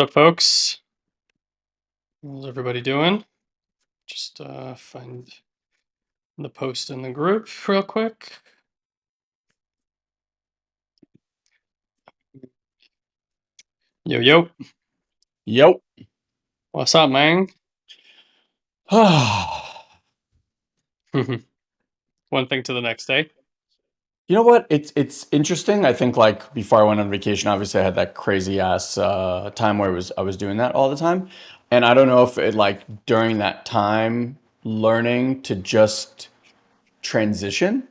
So, folks, how's everybody doing? Just uh, find the post in the group real quick. Yo, yo, Yo. what's up, man? One thing to the next day. Know what? It's it's interesting. I think like before I went on vacation, obviously I had that crazy ass uh, time where I was I was doing that all the time, and I don't know if it like during that time learning to just transition,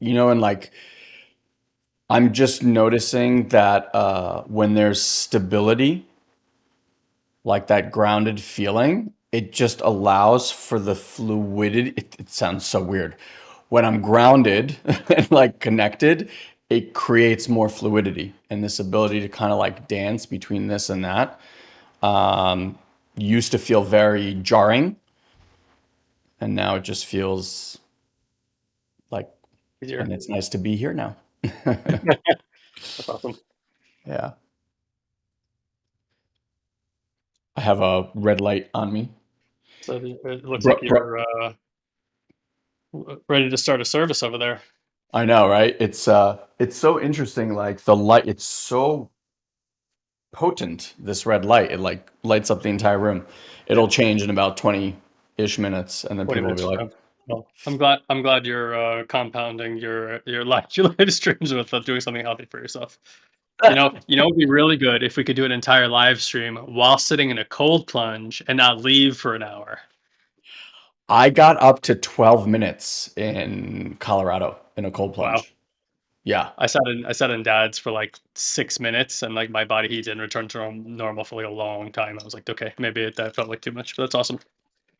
you know, and like I'm just noticing that uh, when there's stability, like that grounded feeling, it just allows for the fluidity. It, it sounds so weird. When I'm grounded and like connected, it creates more fluidity and this ability to kind of like dance between this and that. Um, used to feel very jarring, and now it just feels like, Easier. and it's nice to be here now. That's awesome. Yeah. I have a red light on me. So it looks like you're uh, ready to start a service over there. I know, right? It's uh it's so interesting like the light it's so potent this red light. It like lights up the entire room. It'll change in about 20-ish minutes and then 20 people will be like, well, I'm glad. I'm glad you're uh, compounding your your life your live streams with uh, doing something healthy for yourself. You know, you know, it'd be really good if we could do an entire live stream while sitting in a cold plunge and not leave for an hour. I got up to 12 minutes in Colorado in a cold Wow. plunge. Yeah. I sat in I sat in dad's for like six minutes and like my body heat didn't return to normal for like a long time. I was like, okay, maybe it, that felt like too much, but that's awesome.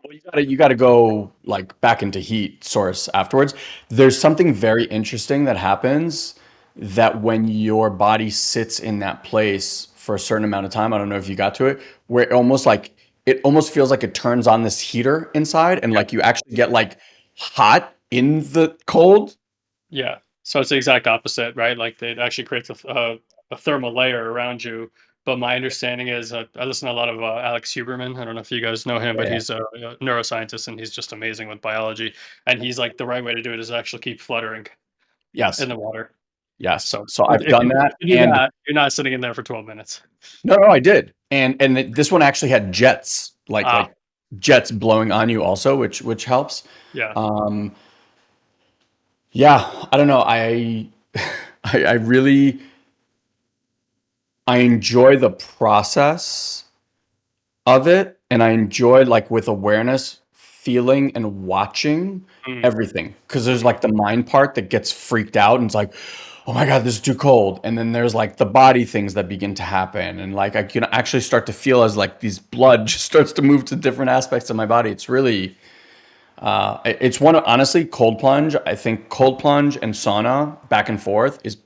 Well, you gotta you gotta go like back into heat source afterwards. There's something very interesting that happens that when your body sits in that place for a certain amount of time, I don't know if you got to it, where it almost like it almost feels like it turns on this heater inside and Yeah. like you actually get like hot in the cold. Yeah. So it's the exact opposite, right? Like it actually creates a, a, a thermal layer around you. But my understanding is uh, I listen to a lot of uh, Alex Huberman. I don't know if you guys know him, but Yeah. he's a, a neuroscientist and he's just amazing with biology. And he's like, the right way to do it is actually keep fluttering Yes. in the water. Yes. So So I've if done that you do and that, you're not sitting in there for 12 minutes. no, no, I did. And and this one actually had jets, like Ah, like jets blowing on you also, which which helps. yeah. Um Yeah, I don't know. I I, I really I enjoy the process of it, and I enjoy like with awareness, feeling and watching Mm, everything. Because there's like the mind part that gets freaked out and it's like, oh my God, this is too cold. And then there's like the body things that begin to happen. And like I can actually start to feel as like these blood just starts to move to different aspects of my body. It's really uh, it's one of honestly cold plunge. I think cold plunge and sauna back and forth is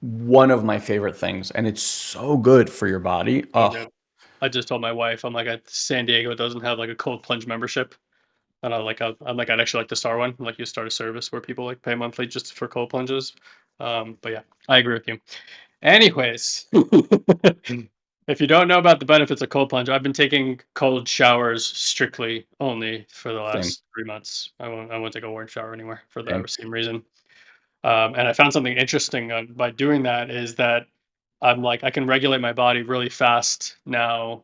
one of my favorite things, and it's so good for your body. Oh. I just told my wife, I'm like, San Diego doesn't have like a cold plunge membership. And I like, I'm like, I'd actually like to start one. Like, you start a service where people like pay monthly just for cold plunges. Um, but yeah, I agree with you. Anyways, if you don't know about the benefits of cold plunge, I've been taking cold showers strictly only for the same, last three months. I won't, I won't take a warm shower anymore for the same. same reason. Um, and I found something interesting uh, by doing that is that I'm like, I can regulate my body really fast now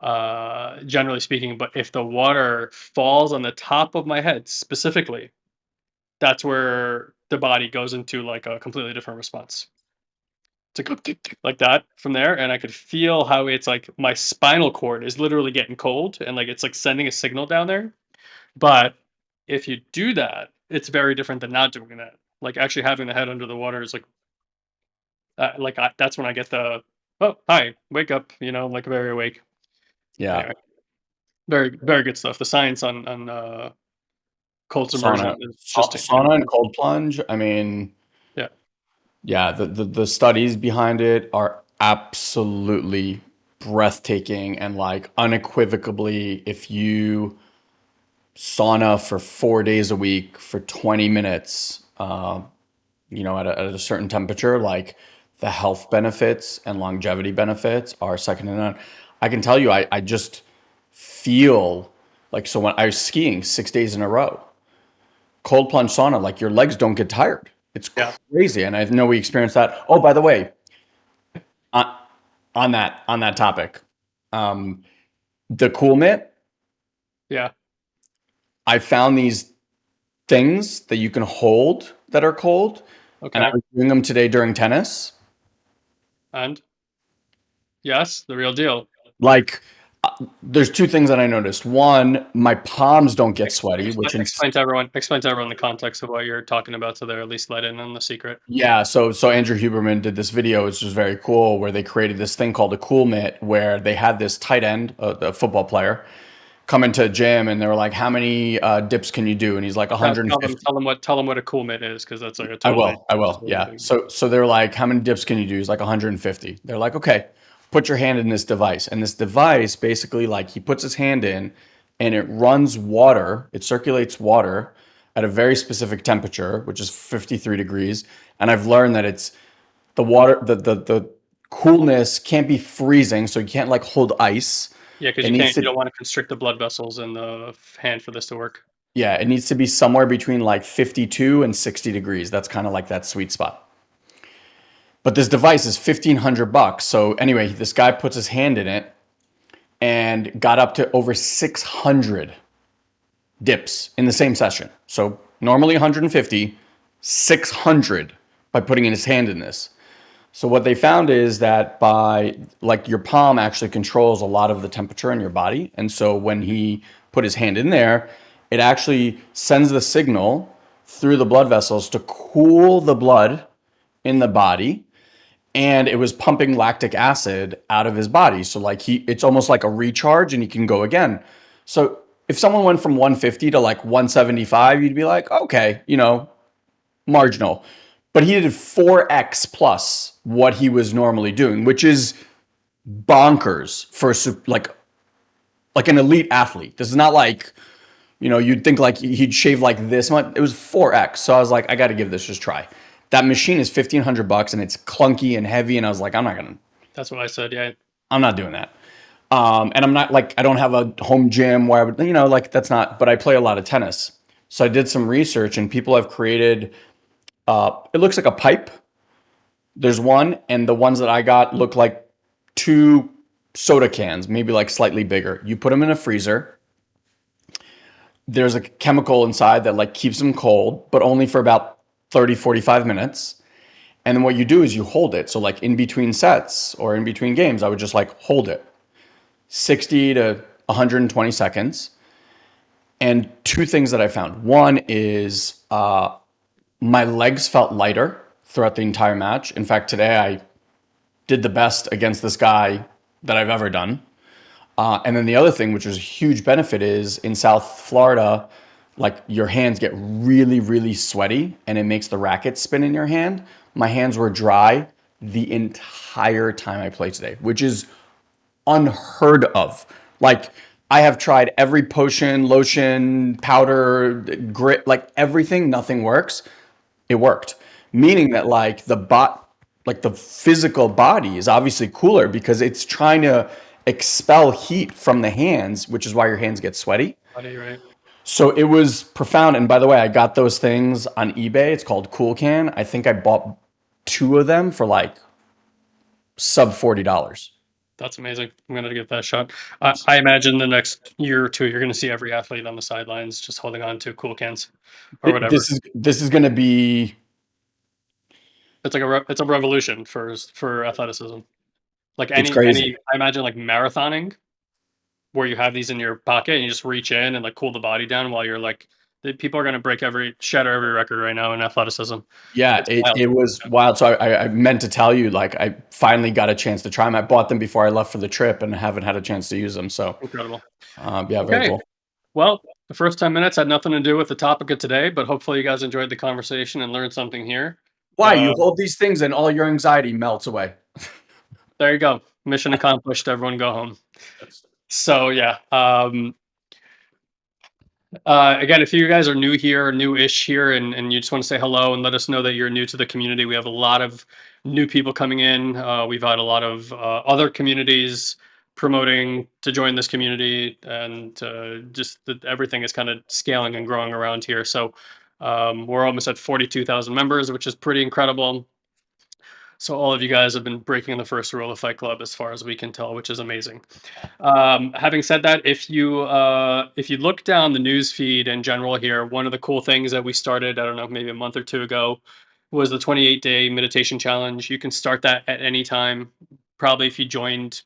uh generally speaking but if the water falls on the top of my head specifically that's where the body goes into like a completely different response tick, tick, like that from there and i could feel how it's like my spinal cord is literally getting cold and like it's like sending a signal down there but if you do that it's very different than not doing that Like actually having the head under the water is like, uh, like I, that's when I get the oh hi wake up you know like very awake. Yeah. Anyway, very very good stuff. The science on on uh, cold Sauna submersion just sauna and cold plunge, I mean, Yeah, yeah, the the the studies behind it are absolutely breathtaking and, like, unequivocally, if you sauna for 4 days a week for 20 minutes, uh, you know, at a, at a certain temperature, like the health benefits and longevity benefits are second to none. I can tell you, I, I just feel like so when I was skiing six days in a row, cold plunge sauna, like your legs don't get tired. It's yeah, crazy. And I know we experienced that. Oh, by the way, on, on that on that topic, um, the cool mitt, yeah. I found these things that you can hold that are cold, and I Okay, was doing them today during tennis. and yes, the real deal. Like, there's two things that I noticed. One, my palms don't get sweaty, Explain, which explain to everyone. Explain to everyone the context of what you're talking about, so they're at least let in on the secret. yeah, so so Andrew Huberman did this video, which was very cool, where they created this thing called a cool mitt, where they had this tight end, a, the football player, come into a gym, and they were like, "How many uh, dips can you do?" And he's like, Tell, tell them. 150. Tell them what. Tell them what a cool mitt is, because that's like a I totally will. I will. Yeah. thing. So so they're like, how many dips can you do? He's like 150. They're like, okay, put your hand in this device. And this device basically like he puts his hand in and it runs water, it circulates water at a very specific temperature, which is 53 degrees. And I've learned that it's the water, the the the coolness can't be freezing, so you can't like hold ice. Yeah, because It you can't. You don't want to constrict the blood vessels in the hand for this to work. yeah, it needs to be somewhere between like 52 and 60 degrees. That's kind of like that sweet spot. But this device is 1500 bucks. So anyway, this guy puts his hand in it and got up to over 600 dips in the same session. So normally 150, 600 by putting in his hand in this. So what they found is that by like your palm actually controls a lot of the temperature in your body. And so when he put his hand in there, it actually sends the signal through the blood vessels to cool the blood in the body and it was pumping lactic acid out of his body. So like he it's almost like a recharge and he can go again. So if someone went from 150 to like 175, you'd be like, okay, you know, marginal. But he did 4x plus what he was normally doing, which is bonkers for like like an elite athlete. This is not like, you know, you'd think like he'd shave like this much. It was 4x. So I was like, I got to give this a try. That machine is 1500 bucks and it's clunky and heavy and I was like, I'm not going to That's what I said. Yeah, I'm not doing that. Um, and I'm not like I don't have a home gym where I would, you know, like that's not. But I play a lot of tennis, so I did some research, and people have created. Uh, it looks like a pipe. There's one, and the ones that I got look like two soda cans, maybe like slightly bigger. You put them in a freezer. There's a chemical inside that like keeps them cold, but only for about 30, 45 minutes. And then what you do is you hold it. So like in between sets or in between games, I would just like hold it 60 to 120 seconds. And two things that I found. One is uh, my legs felt lighter throughout the entire match. In fact, today I did the best against this guy that I've ever done. Uh, and then the other thing, which was a huge benefit, is in South Florida, like your hands get really, really sweaty and it makes the racket spin in your hand. My hands were dry the entire time I played today, which is unheard of. Like I have tried every potion, lotion, powder, grit, like everything, nothing works. It worked. Meaning that like the bot like the physical body is obviously cooler because it's trying to expel heat from the hands, which is why your hands get sweaty. buddy, right? So it was profound. And by the way, I got those things on eBay. It's called Cool Can. I think I bought two of them for like sub $40. That's amazing. I'm gonna give that a shot. I, I imagine the next year or two, you're gonna see every athlete on the sidelines just holding on to cool cans or whatever. This is this is going to be It's like a re- it's a revolution for for athleticism. Like any crazy. any, I imagine like marathoning, where you have these in your pocket and you just reach in and like cool the body down while you're like The people are gonna break every shatter every record right now in athleticism. Yeah, it it was wild. So I I meant to tell you, like, I finally got a chance to try them I bought them before I left for the trip and haven't had a chance to use them. So, Incredible. um, yeah, very Okay. cool. Well, the first 10 minutes had nothing to do with the topic of today, but hopefully you guys enjoyed the conversation and learned something here. Why? You Um hold these things and all your anxiety melts away. There you go. Mission accomplished, everyone go home. So, yeah, um uh, again, if you guys are new here, new-ish here, and and you just wanna say hello and let us know that you're new to the community, we have a lot of new people coming in. Uh, we've had a lot of, uh, other communities promoting to join this community, and, uh, just everything is kinda scaling and growing around here. So, um, we're almost at 42,000 members, which is pretty incredible. So all of you guys have been breaking the first rule of Fight Club as far as we can tell, which is amazing. Um, having said that, if you, uh, if you look down the news feed in general here, one of the cool things that we started, I don't know, maybe a month or 2 ago, was the 28-day meditation challenge. You can start that at any time. Probably if you joined,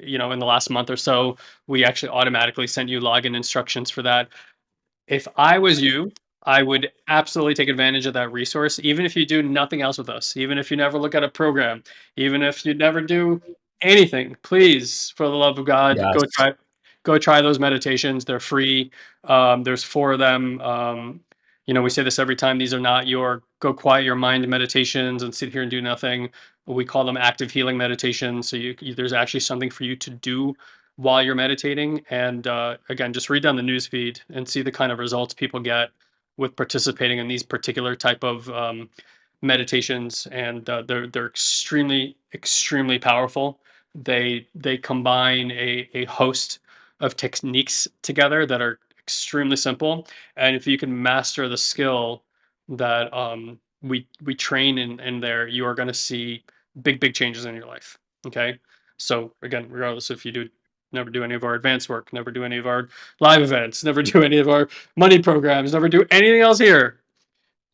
you know, in the last month or so, we actually automatically sent you login instructions for that. If I was you, I would absolutely take advantage of that resource, even if you do nothing else with us, even if you never look at a program, even if you never do anything, please, for the love of God, go try go try those meditations. They're free. Um, there's 4 of them. Um, you know, we say this every time, these are not your go quiet your mind meditations and sit here and do nothing. We call them active healing meditations. So you you there's actually something for you to do while you're meditating. And, uh, again, just read down the news feed and see the kind of results people get with participating in these particular type of, um, meditations. And, uh, they're they're extremely, extremely powerful. They they combine a a host of techniques together that are extremely simple. And if you can master the skill that, um, we we train in in there, you are gonna see big, big changes in your life, okay? So, again, regardless if you do never do any of our advanced work, never do any of our live events, never do any of our money programs, never do anything else here,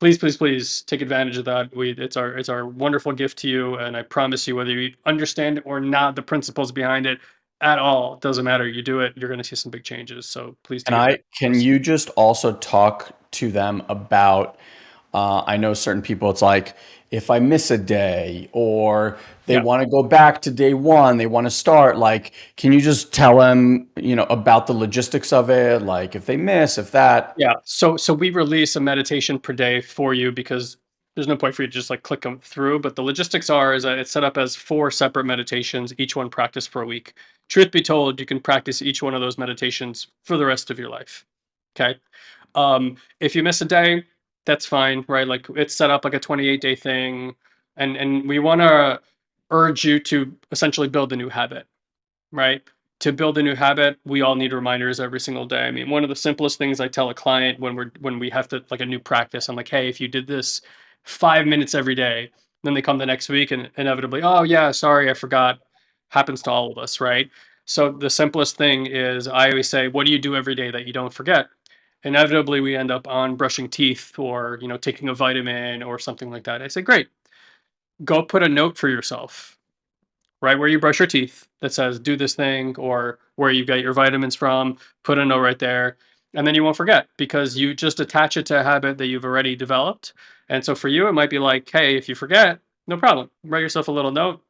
please, please, please take advantage of that. We it's our it's our wonderful gift to you, and I promise you, whether you understand or not the principles behind it at all, doesn't matter. You do it, you're gonna see some big changes. So please advantage I can you just also talk to them about uh, I know certain people, it's like, if I miss a day or they Yeah. wanna go back to day 1, they wanna start, like, can you just tell them, you know, about the logistics of it? Like, if they miss, if that Yeah. So so we release a meditation per day for you because there's no point for you to just, like, click them through, but the logistics are is that it's set up as 4 separate meditations, each one practiced for a week. Truth be told, you can practice each one of those meditations for the rest of your life, 'kay? Um, if you miss a day, that's fine, right? Like, it's set up like a twenty-eight-day thing, and and we wanna urge you to essentially build a new habit, right? To build a new habit, we all need reminders every single day. I mean, one of the simplest things I tell a client when we're when we have to like a new practice, I'm like, "Hey, if you did this 5 minutes every day," then they come the next week and inevitably, "Oh, yeah, sorry, I forgot." Happens to all of us, right? So the simplest thing is I always say, "What do you do every day that you don't forget?" Inevitably, we end up on brushing teeth or, you know, taking a vitamin or something like that. I say, "Great. Go put a note for yourself, right where you brush your teeth that says do this thing,' or where you get your vitamins from, put a note right there, and then you won't forget because you just attach it to a habit that you've already developed. And so for you, it might be like, "Hey, if you forget, no problem. Write yourself a little note.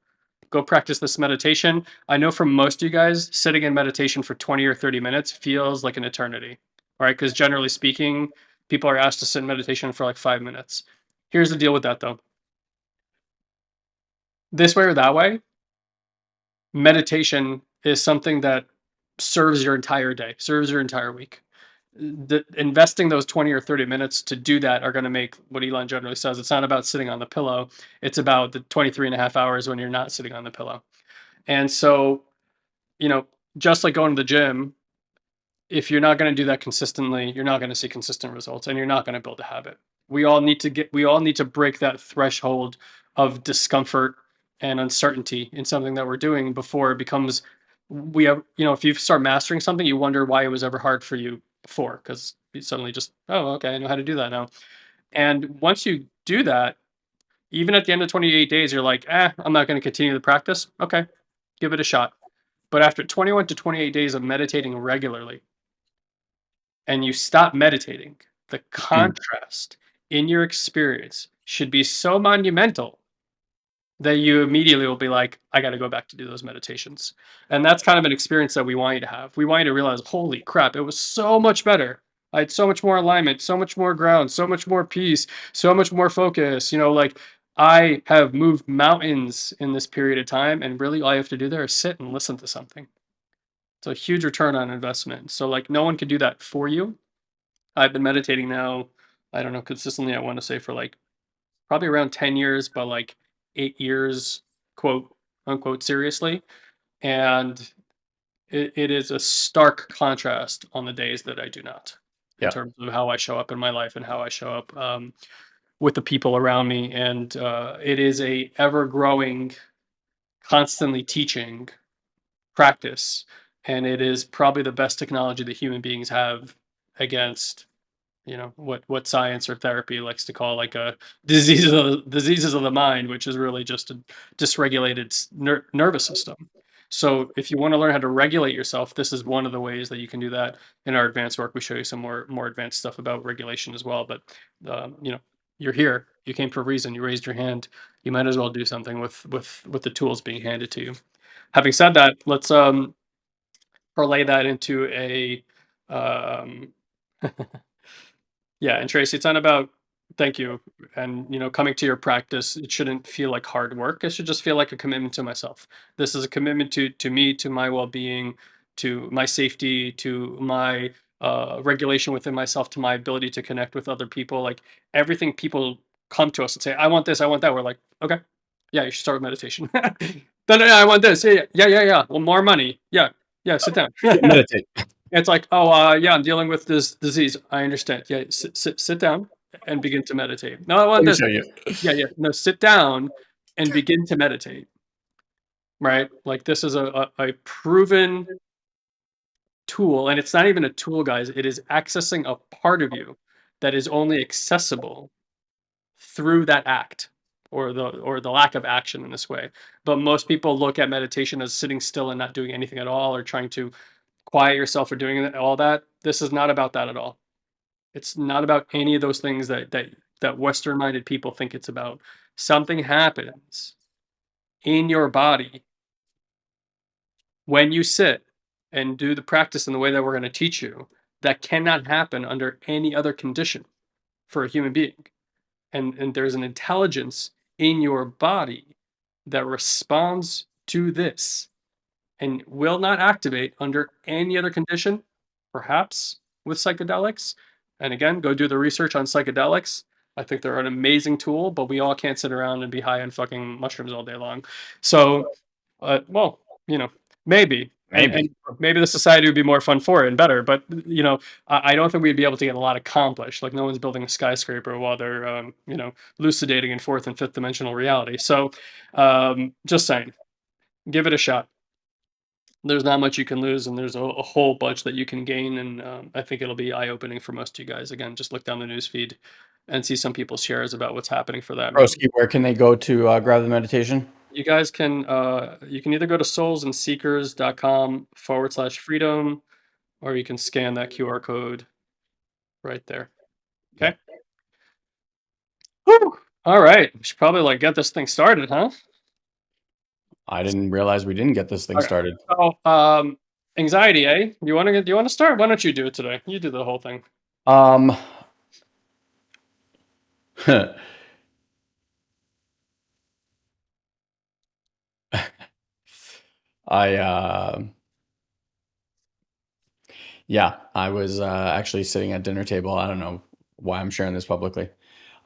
Go practice this meditation." I know for most of you guys, sitting in meditation for 20 or 30 minutes feels like an eternity, right? 'Cause generally speaking, people are asked to sit in meditation for, like, 5 minutes. Here's the deal with that, though. This way or that way meditation is something that serves your entire day, serves your entire week. The investing those 20 or 30 minutes to do that are gonna make what Elon generally says, "It's not about sitting on the pillow, it's about the 23 and a half hours when you're not sitting on the pillow." And so, you know, just like going to the gym, if you're not gonna do that consistently, you're not gonna see consistent results, and you're not gonna build a habit. We all need to get we all need to break that threshold of discomfort and uncertainty in something that we're doing before it becomes we have you know, if you start mastering something, you wonder why it was ever hard for you before 'cause you suddenly just, "Oh, okay, I know how to do that now." And once you do that, even at the end of 28 days, you're like, "Eh, I'm not gonna continue the practice." Okay, give it a shot. But after 21 to 28 days of meditating regularly and you stop meditating, the Mm. contrast in your experience should be so monumental that you immediately will be like, I got to go back to do those meditations. And that's kind of an experience that we want you to have. We want you to realize, holy crap, it was so much better. I had so much more alignment, so much more ground, so much more peace, so much more focus. You know, like I have moved mountains in this period of time, and really all you have to do there is sit and listen to something. It's a huge return on investment. So, like, no one can do that for you. I've been meditating now, I don't know, consistently, I want to say for like probably around 10 years, but like eight years, quote unquote, seriously. And it, it is a stark contrast on the days that I do not, in Yeah. terms of how I show up in my life and how I show up um, with the people around me. And uh, it is a ever growing, constantly teaching practice. And it is probably the best technology that human beings have against you know what what science or therapy likes to call like a diseases of the, diseases of the mind which is really just a dysregulated ner- nervous system. So if you want to learn how to regulate yourself this is one of the ways that you can do that. In our advanced work we show you some more more advanced stuff about regulation as well but um, you know you're here. You came for a reason. You raised your hand. You might as well do something with with with the tools being handed to you. Having said that let's um parlay that into a um Yeah, and Tracy, it's not about thank you. And you know, coming to your practice, it shouldn't feel like hard work. It should just feel like a commitment to myself. This is a commitment to to me, to my well-being, to my safety, to my uh, regulation within myself, to my ability to connect with other people. Like everything people come to us and say, I want this, I want that. We're like, okay, yeah, you should start with meditation. then yeah, I want this. Yeah, yeah, yeah, yeah. Well, more money. Yeah, yeah, sit down. Meditate. It's like, "Oh, uh, yeah, I'm dealing with this disease. I understand. Yeah, sit sit sit down and begin to meditate. No, I want this. you. Yeah, yeah. No, sit down and begin to meditate." Right? Like this is a a, a proven tool, and it's not even a tool, guys. It is accessing a part of you that is only accessible through that act or the or the lack of action in this way. But most people look at meditation as sitting still and not doing anything at all or trying to quiet yourself or doing all that. This is not about that at all. It's not about any of those things that that that Western minded people think it's about. Something happens in your body when you sit and do the practice in the way that we're going to teach you that cannot happen under any other condition for a human being. And and there's an intelligence in your body that responds to this and will not activate under any other condition, perhaps with psychedelics. And again, go do the research on psychedelics. I think they're an amazing tool, but we all can't sit around and be high on fucking mushrooms all day long. So, uh, well, you know, maybe. Maybe. and maybe the society would be more fun for it and better, but you know, I, I don't think we'd be able to get a lot accomplished. Like no one's building a skyscraper while they're, um, you know, elucidating in fourth and fifth dimensional reality. So, um, just saying, give it a shot there's not much you can lose, and there's a, a whole bunch that you can gain. And um, I think it'll be eye opening for most of you guys. Again, just look down the news feed and see some people's shares about what's happening for them. Broski, where can they go to uh, grab the meditation? You guys can uh, you can either go to soulsandseekers.com forward slash freedom, or you can scan that QR code right there. Okay. Whew. All right. We should probably like get this thing started, huh? I didn't realize we didn't get this thing Okay. started. So, um, anxiety, eh? You want to get? Do you want to start? Why don't you do it today? You do the whole thing. Um, I uh, yeah, I was uh, actually sitting at dinner table. I don't know why I'm sharing this publicly,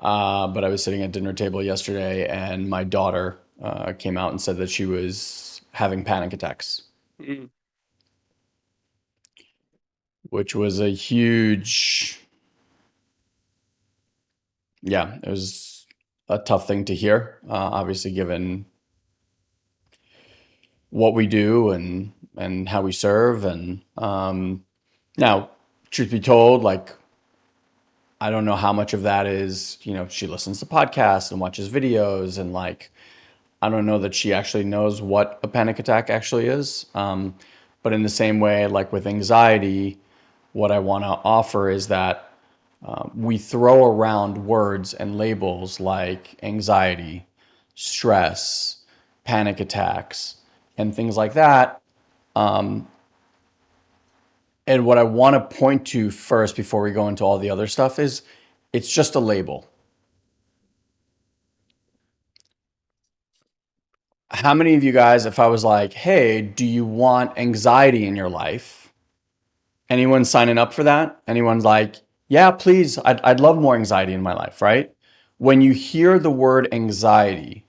uh, but I was sitting at dinner table yesterday, and my daughter uh, came out and said that she was having panic attacks, Mm, which was a huge, yeah, it was a tough thing to hear. Uh, obviously, given what we do and and how we serve, and um, now, truth be told, like I don't know how much of that is, you know, she listens to podcasts and watches videos and like I don't know that she actually knows what a panic attack actually is. Um, but in the same way, like with anxiety, what I want to offer is that uh, we throw around words and labels like anxiety, stress, panic attacks, and things like that. Um, and what I want to point to first before we go into all the other stuff is it's just a label. How many of you guys, if I was like, hey, do you want anxiety in your life? Anyone signing up for that? Anyone's like, yeah, please, I'd, I'd love more anxiety in my life, right? When you hear the word anxiety,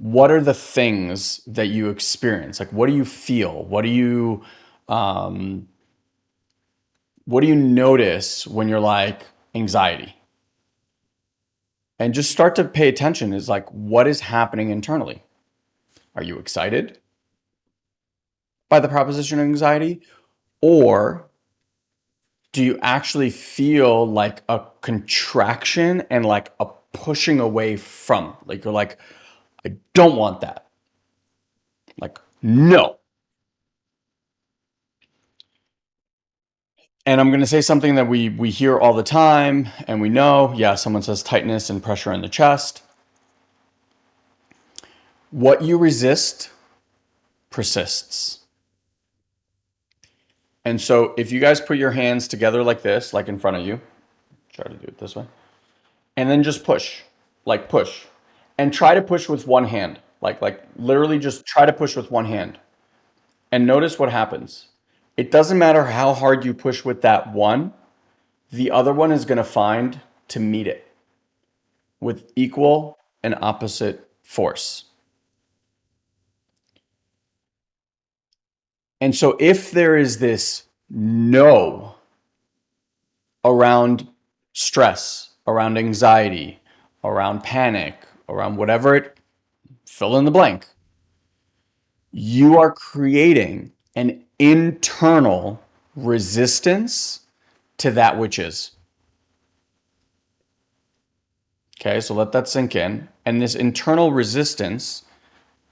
what are the things that you experience? Like, what do you feel? What do you, um, what do you notice when you're like anxiety? And just start to pay attention is like, what is happening internally? Are you excited by the proposition of anxiety? Or do you actually feel like a contraction and like a pushing away from? Like you're like, I don't want that. Like, no. And I'm going to say something that we, we hear all the time and we know, yeah, someone says tightness and pressure in the chest. What you resist persists. And so if you guys put your hands together like this, like in front of you, try to do it this way, and then just push, like push, and try to push with one hand, like, like literally just try to push with one hand and notice what happens. It doesn't matter how hard you push with that one, the other one is going to find to meet it with equal and opposite force. And so if there is this no around stress, around anxiety, around panic, around whatever it, fill in the blank, you are creating an internal resistance to that which is. Okay, so let that sink in. And this internal resistance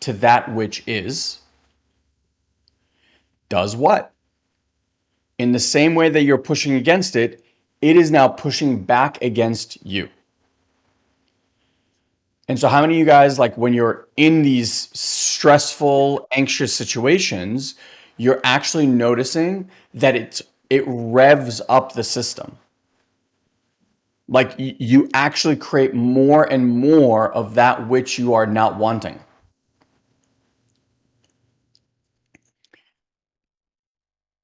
to that which is does what? In the same way that you're pushing against it, it is now pushing back against you. And so how many of you guys, like when you're in these stressful, anxious situations, you're actually noticing that it's, it revs up the system. Like you actually create more and more of that which you are not wanting.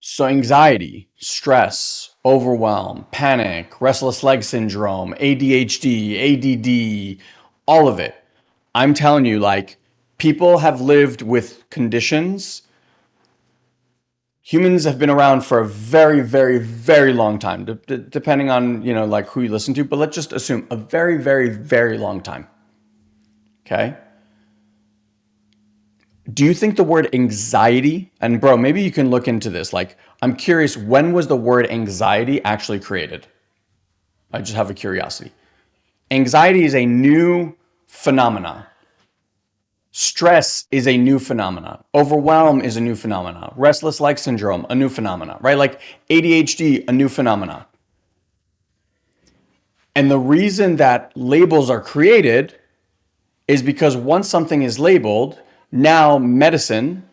So anxiety, stress, overwhelm, panic, restless leg syndrome, ADHD, ADD, all of it. I'm telling you, like, people have lived with conditions. Humans have been around for a very, very, very long time, depending on, you know, like who you listen to, but let's just assume a very, very, very long time. Okay do you think the word anxiety, and bro, maybe you can look into this. Like, I'm curious, when was the word anxiety actually created? I just have a curiosity. Anxiety is a new phenomena. Stress is a new phenomena. Overwhelm is a new phenomena. Restless leg syndrome, a new phenomena, right? Like ADHD, a new phenomena. And the reason that labels are created is because once something is labeled, now medicine,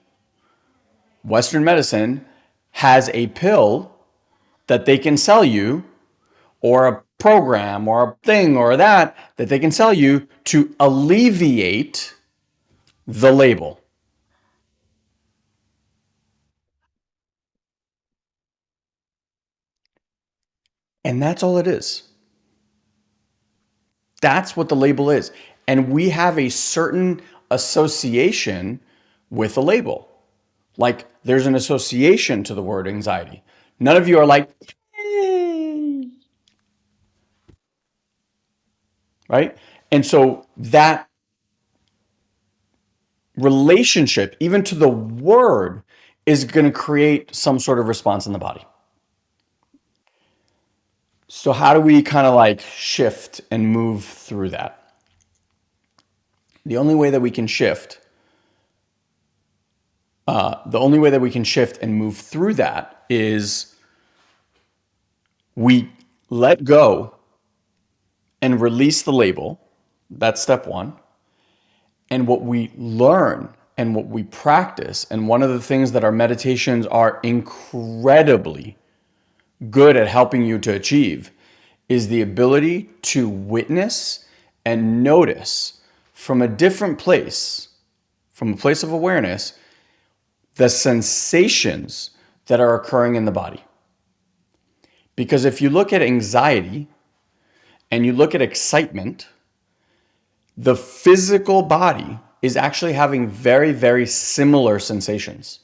Western medicine, has a pill that they can sell you or a program or a thing or that that they can sell you to alleviate the label. And that's all it is. That's what the label is. And we have a certain association with a label. Like there's an association to the word anxiety. None of you are like, right? And so that relationship, even to the word, is going to create some sort of response in the body. So how do we kind of like shift and move through that? the only way that we can shift, uh, the only way that we can shift and move through that is we let go and release the label. That's step one. And what we learn and what we practice, and one of the things that our meditations are incredibly good at helping you to achieve, is the ability to witness and notice from a different place, from a place of awareness, the sensations that are occurring in the body. Because if you look at anxiety and you look at excitement, the physical body is actually having very, very similar sensations.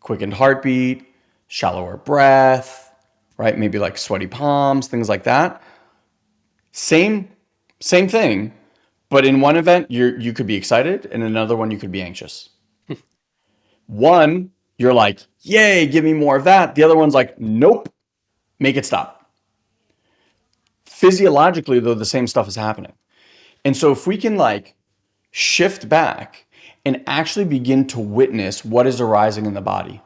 Quickened heartbeat, shallower breath, right? Maybe like sweaty palms, things like that. Same, same thing, but in one event, you you could be excited, and another one, you could be anxious. one, you're like, yay, give me more of that. The other one's like, nope, make it stop. Physiologically, though, the same stuff is happening. And so if we can like shift back and actually begin to witness what is arising in the body.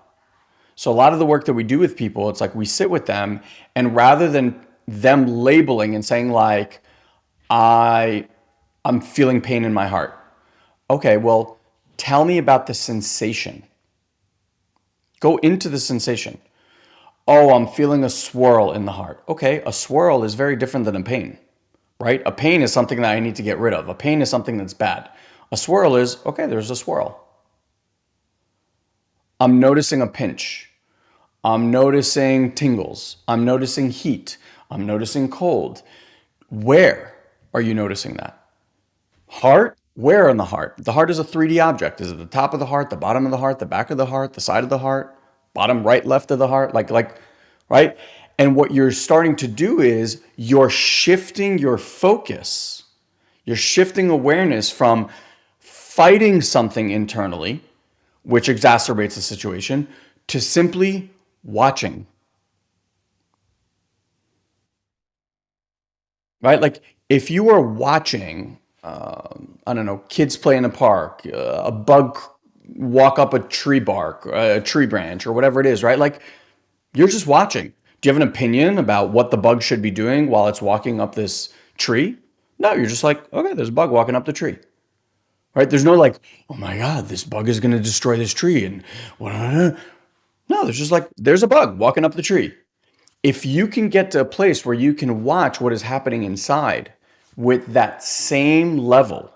So a lot of the work that we do with people, it's like we sit with them and rather than them labeling and saying like, I, I'm feeling pain in my heart. Okay, well, tell me about the sensation. Go into the sensation. Oh, I'm feeling a swirl in the heart. Okay, a swirl is very different than a pain right? A pain is something that I need to get rid of. A pain is something that's bad. A swirl is, okay, there's a swirl. I'm noticing a pinch. I'm noticing tingles. I'm noticing heat. I'm noticing cold. Where are you noticing that? Heart? Where in the heart? The heart is a 3D object. Is it the top of the heart, the bottom of the heart, the back of the heart, the side of the heart, bottom right, left of the heart? Like, like, right? And what you're starting to do is you're shifting your focus. You're shifting awareness from fighting something internally, which exacerbates the situation, to simply watching. Right? Like if you are watching, um, I don't know, kids play in a park, uh, a bug walk up a tree bark, a tree branch, or whatever it is, right? Like you're just watching. Do you have an opinion about what the bug should be doing while it's walking up this tree? No, you're just like, okay, there's a bug walking up the tree. Right? There's no like, oh my God, this bug is going to destroy this tree. And uh, uh, uh. no, there's just like, there's a bug walking up the tree. If you can get to a place where you can watch what is happening inside with that same level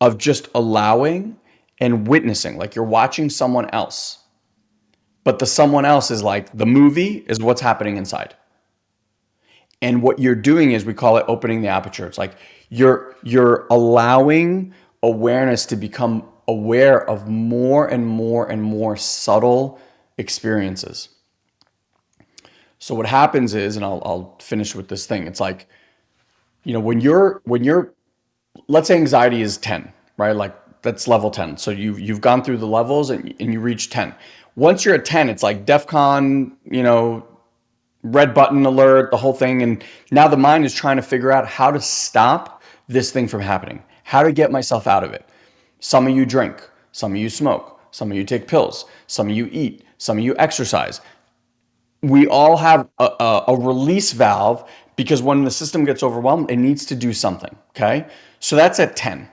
of just allowing and witnessing, like you're watching someone else but the someone else is like the movie is what's happening inside. And what you're doing is we call it opening the aperture. It's like you're you're allowing awareness to become aware of more and more and more subtle experiences. So what happens is, and I'll, I'll finish with this thing. It's like, you know, when you're, when you're, let's say anxiety is 10, right? Like that's level 10. So you, you've gone through the levels and, and you reach 10 once you're at 10, it's like DEF CON, you know, red button alert, the whole thing. And now the mind is trying to figure out how to stop this thing from happening, how to get myself out of it. Some of you drink, some of you smoke, some of you take pills, some of you eat, some of you exercise. We all have a, a, a release valve because when the system gets overwhelmed, it needs to do something. Okay. So that's at 10.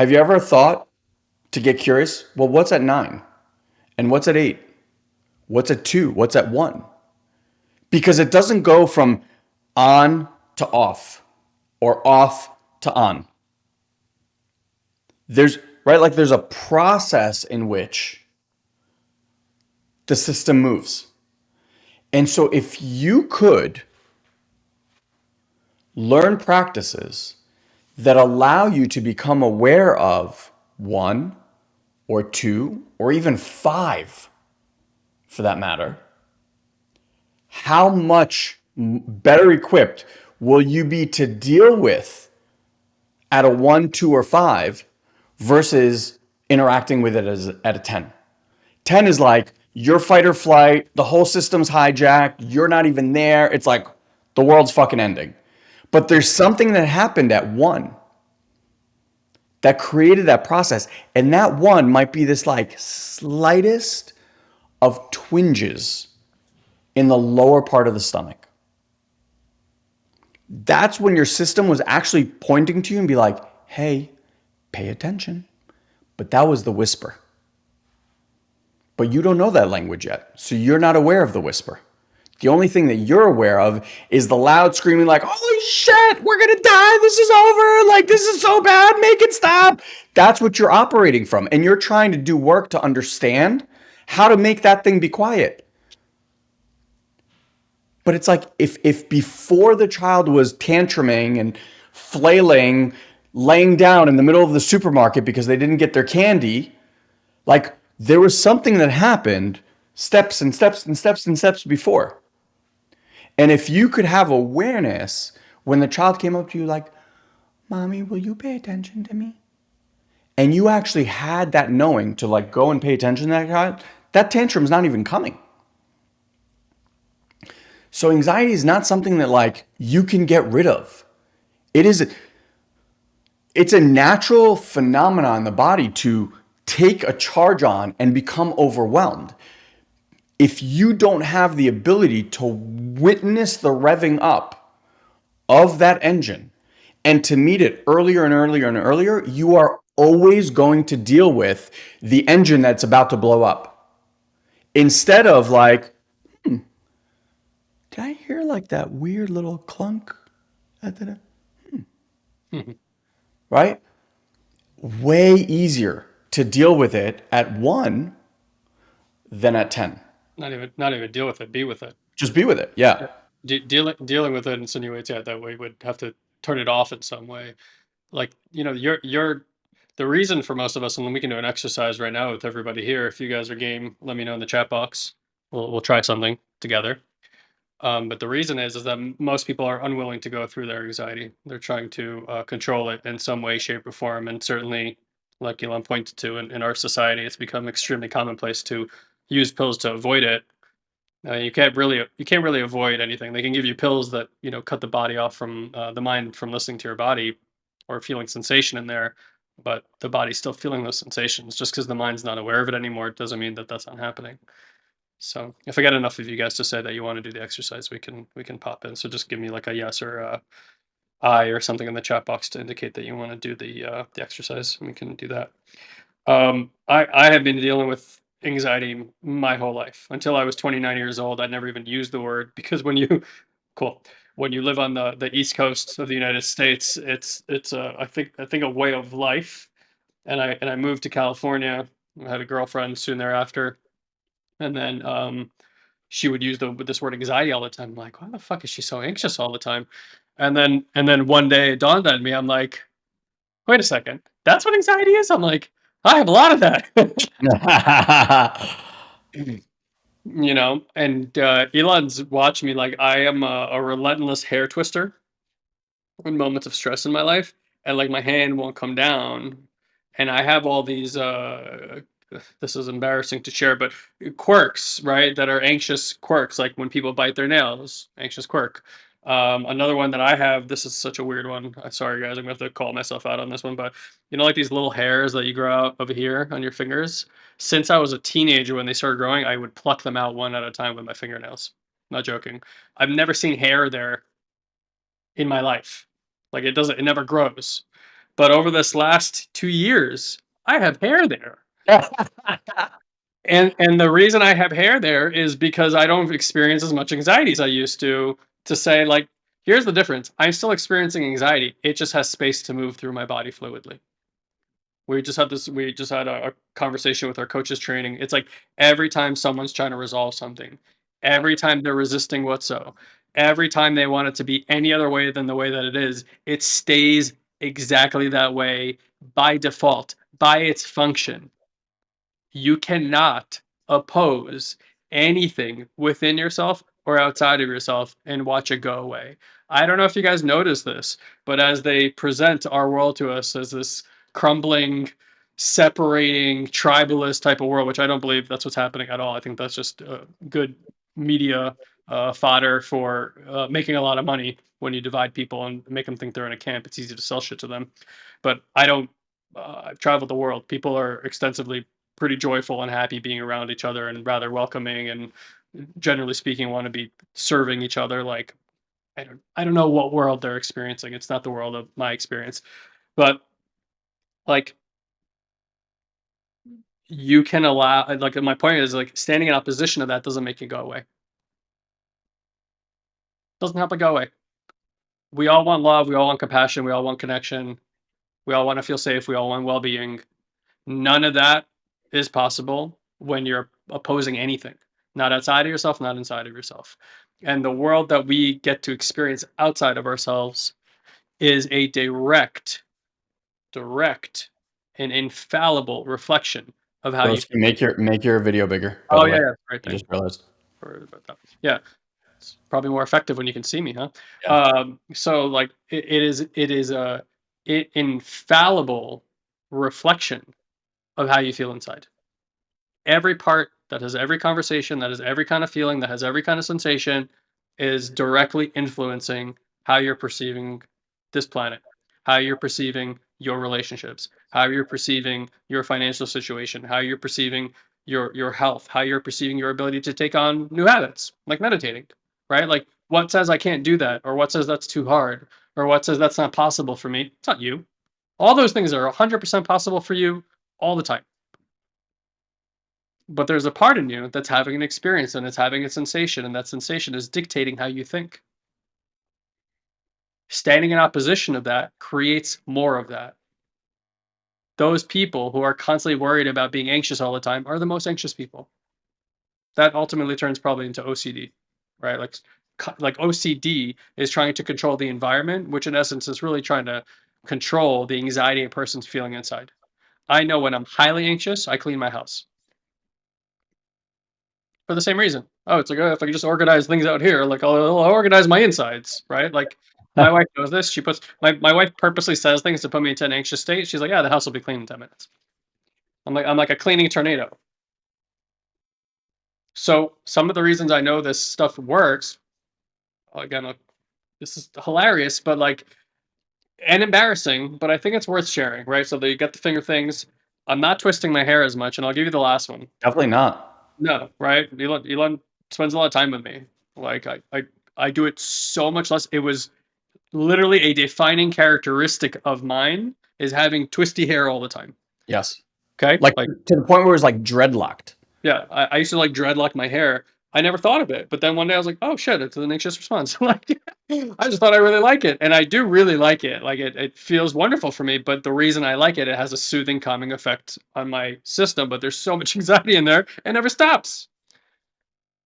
Have you ever thought to get curious? Well, what's at nine? And what's at eight? What's at two? What's at one? Because it doesn't go from on to off or off to on. There's, right, like there's a process in which the system moves. And so if you could learn practices that allow you to become aware of one, or two, or even five for that matter, how much better equipped will you be to deal with at a one, two, or five versus interacting with it as at a 10? 10 is like your fight or flight, the whole system's hijacked, you're not even there. It's like the world's fucking ending. But there's something that happened at one that created that process. And that one might be this like slightest of twinges in the lower part of the stomach. that's when your system was actually pointing to you and be like, hey, pay attention. But that was the whisper. But you don't know that language yet. So you're not aware of the whisper. The only thing that you're aware of is the loud screaming, like, holy shit, we're gonna die. This is over. Like, this is so bad. Make it stop. That's what you're operating from. And you're trying to do work to understand how to make that thing be quiet. But it's like if if before the child was tantruming and flailing, laying down in the middle of the supermarket because they didn't get their candy, like there was something that happened steps and steps and steps and steps before. And if you could have awareness when the child came up to you like, "Mommy, will you pay attention to me?" And you actually had that knowing to like go and pay attention to that child, that tantrum's not even coming. So anxiety is not something that like you can get rid of. It is it's a natural phenomenon in the body to take a charge on and become overwhelmed. If you don't have the ability to witness the revving up of that engine and to meet it earlier and earlier and earlier, you are always going to deal with the engine that's about to blow up. Instead of like, hmm, did I hear like that weird little clunk? Hmm. Right? Way easier to deal with it at one than at 10. Not even not even deal with it, be with it. Just be with it. Yeah. De- dealing dealing with it insinuates yeah that we would have to turn it off in some way. Like you know, you're you're the reason for most of us, and we can do an exercise right now with everybody here. If you guys are game, let me know in the chat box. We'll we'll try something together. Um, but the reason is is that most people are unwilling to go through their anxiety. They're trying to uh, control it in some way, shape, or form. And certainly, like Elon pointed to, in, in our society, it's become extremely commonplace to use pills to avoid it. Uh, you can't really you can't really avoid anything. They can give you pills that you know cut the body off from uh, the mind from listening to your body or feeling sensation in there, but the body's still feeling those sensations. Just because the mind's not aware of it anymore, it doesn't mean that that's not happening. So if aye get enough of you guys to say that you want to do the exercise, we can we can pop in. So just give me like a yes or a I or something in the chat box to indicate that you want to do the uh, the exercise, we can do that. Um, I I have been dealing with anxiety my whole life until I was 29 years old. I never even used the word because when you cool when you live on the the east coast of the United States, it's it's a I think I think a way of life. And I and I moved to California. I had a girlfriend soon thereafter and then um, she would use the this word anxiety all the time. I'm like, why the fuck is she so anxious all the time? And then and then one day it dawned on me. I'm like, wait a second, that's what anxiety is. I'm like, I have a lot of that. you know, and uh, Elon's watched me like I am a, a relentless hair twister in moments of stress in my life, and like my hand won't come down, and I have all these uh, this is embarrassing to share, but quirks, right? That are anxious quirks, like when people bite their nails, anxious quirk. Um, another one that I have, this is such a weird one. I'm sorry, guys, I'm gonna have to call myself out on this one, but you know, like these little hairs that you grow out over here on your fingers. Since I was a teenager, when they started growing, I would pluck them out one at a time with my fingernails. Not joking. I've never seen hair there in my life. Like it doesn't, it never grows. But over this last two years, I have hair there and and the reason I have hair there is because I don't experience as much anxiety as I used to. To say like, here's the difference. I'm still experiencing anxiety. It just has space to move through my body fluidly. We just had this. We just had a, a conversation with our coaches training. It's like every time someone's trying to resolve something, every time they're resisting what's so, every time they want it to be any other way than the way that it is, it stays exactly that way by default, by its function you cannot oppose anything within yourself or outside of yourself and watch it go away. I don't know if you guys notice this, but as they present our world to us as this crumbling, separating, tribalist type of world, which I don't believe that's what's happening at all. I think that's just uh, good media uh, fodder for uh, making a lot of money when you divide people and make them think they're in a camp. It's easy to sell shit to them. But I don't. Uh, I've traveled the world. People are extensively pretty joyful and happy being around each other and rather welcoming and generally speaking want to be serving each other like I don't I don't know what world they're experiencing. It's not the world of my experience. But like you can allow like my point is like standing in opposition to that doesn't make it go away. Doesn't help it go away. We all want love, we all want compassion, we all want connection. We all want to feel safe, we all want well-being. None of that is possible when you're opposing anything. Not outside of yourself, not inside of yourself. And the world that we get to experience outside of ourselves is a direct, direct, and infallible reflection of how you. Make your make your video bigger. Oh yeah, yeah, right. I just realized. About that. Yeah, it's probably more effective when you can see me, huh? Yeah. Um, so like it, it is, it is a it infallible reflection of how you feel inside. Every part that has every conversation, that has every kind of feeling, that has every kind of sensation, is directly influencing how you're perceiving this planet, how you're perceiving your relationships, how you're perceiving your financial situation, how you're perceiving your your health, how you're perceiving your ability to take on new habits, like meditating, right? Like what says I can't do that, or what says that's too hard, or what says that's not possible for me? It's not you. All those things are 100% possible for you all the time. But there's a part in you that's having an experience and it's having a sensation, and that sensation is dictating how you think. Standing in opposition of that creates more of that. Those people who are constantly worried about being anxious all the time are the most anxious people. That ultimately turns probably into OCD, right? Like like OCD is trying to control the environment, which in essence is really trying to control the anxiety a person's feeling inside. I know when I'm highly anxious, I clean my house for the same reason. Oh, it's like oh, if I can just organize things out here, like I'll, I'll organize my insides, right? Like my wife knows this. She puts my my wife purposely says things to put me into an anxious state. She's like, yeah, the house will be clean in ten minutes. I'm like I'm like a cleaning tornado. So some of the reasons I know this stuff works, again, this is hilarious, but like and embarrassing, but I think it's worth sharing, right? So that you get the finger things. I'm not twisting my hair as much, and I'll give you the last one. Definitely not. No, right? Elon Elon spends a lot of time with me. Like I I I do it so much less. It was literally a defining characteristic of mine is having twisty hair all the time. Yes. Okay? Like, to the point where it was like dreadlocked. yeah, I, I used to like dreadlock my hair. I never thought of it, but then one day I was like, "Oh shit, it's an anxious response." like, I just thought I really like it, and I do really like it. Like, it, it feels wonderful for me. But the reason I like it, it has a soothing, calming effect on my system. But there's so much anxiety in there, it never stops.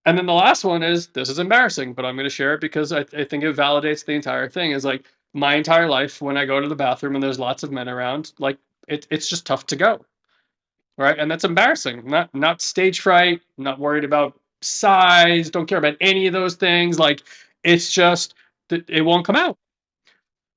And then the last one is this is embarrassing, but I'm going to share it because I, I think it validates the entire thing. Is like my entire life when I go to the bathroom and there's lots of men around, like it, it's just tough to go, right? And that's embarrassing. Not not stage fright, not worried about size, don't care about any of those things. Like it's just it won't come out.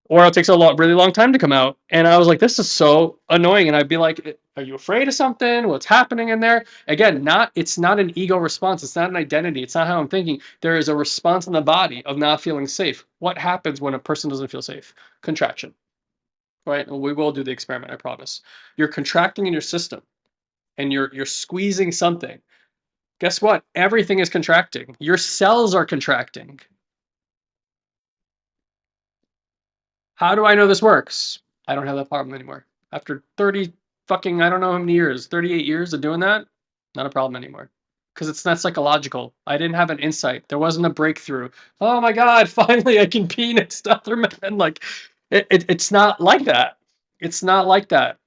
Or it takes a lot really long time to come out. And I was like, this is so annoying. And I'd be like, are you afraid of something? What's happening in there? Again, not it's not an ego response. It's not an identity. It's not how I'm thinking. There is a response in the body of not feeling safe. What happens when a person doesn't feel safe? Contraction. Right? We will do the experiment, I promise. You're contracting in your system and you're you're squeezing something guess what? Everything is contracting. Your cells are contracting. How do I know this works? I don't have that problem anymore. After 30 fucking, I don't know how many years, 38 years of doing that, not a problem anymore. Because it's not psychological. I didn't have an insight. There wasn't a breakthrough. Oh my God, finally I can to other men. Like, it, it, it's not like that. It's not like that.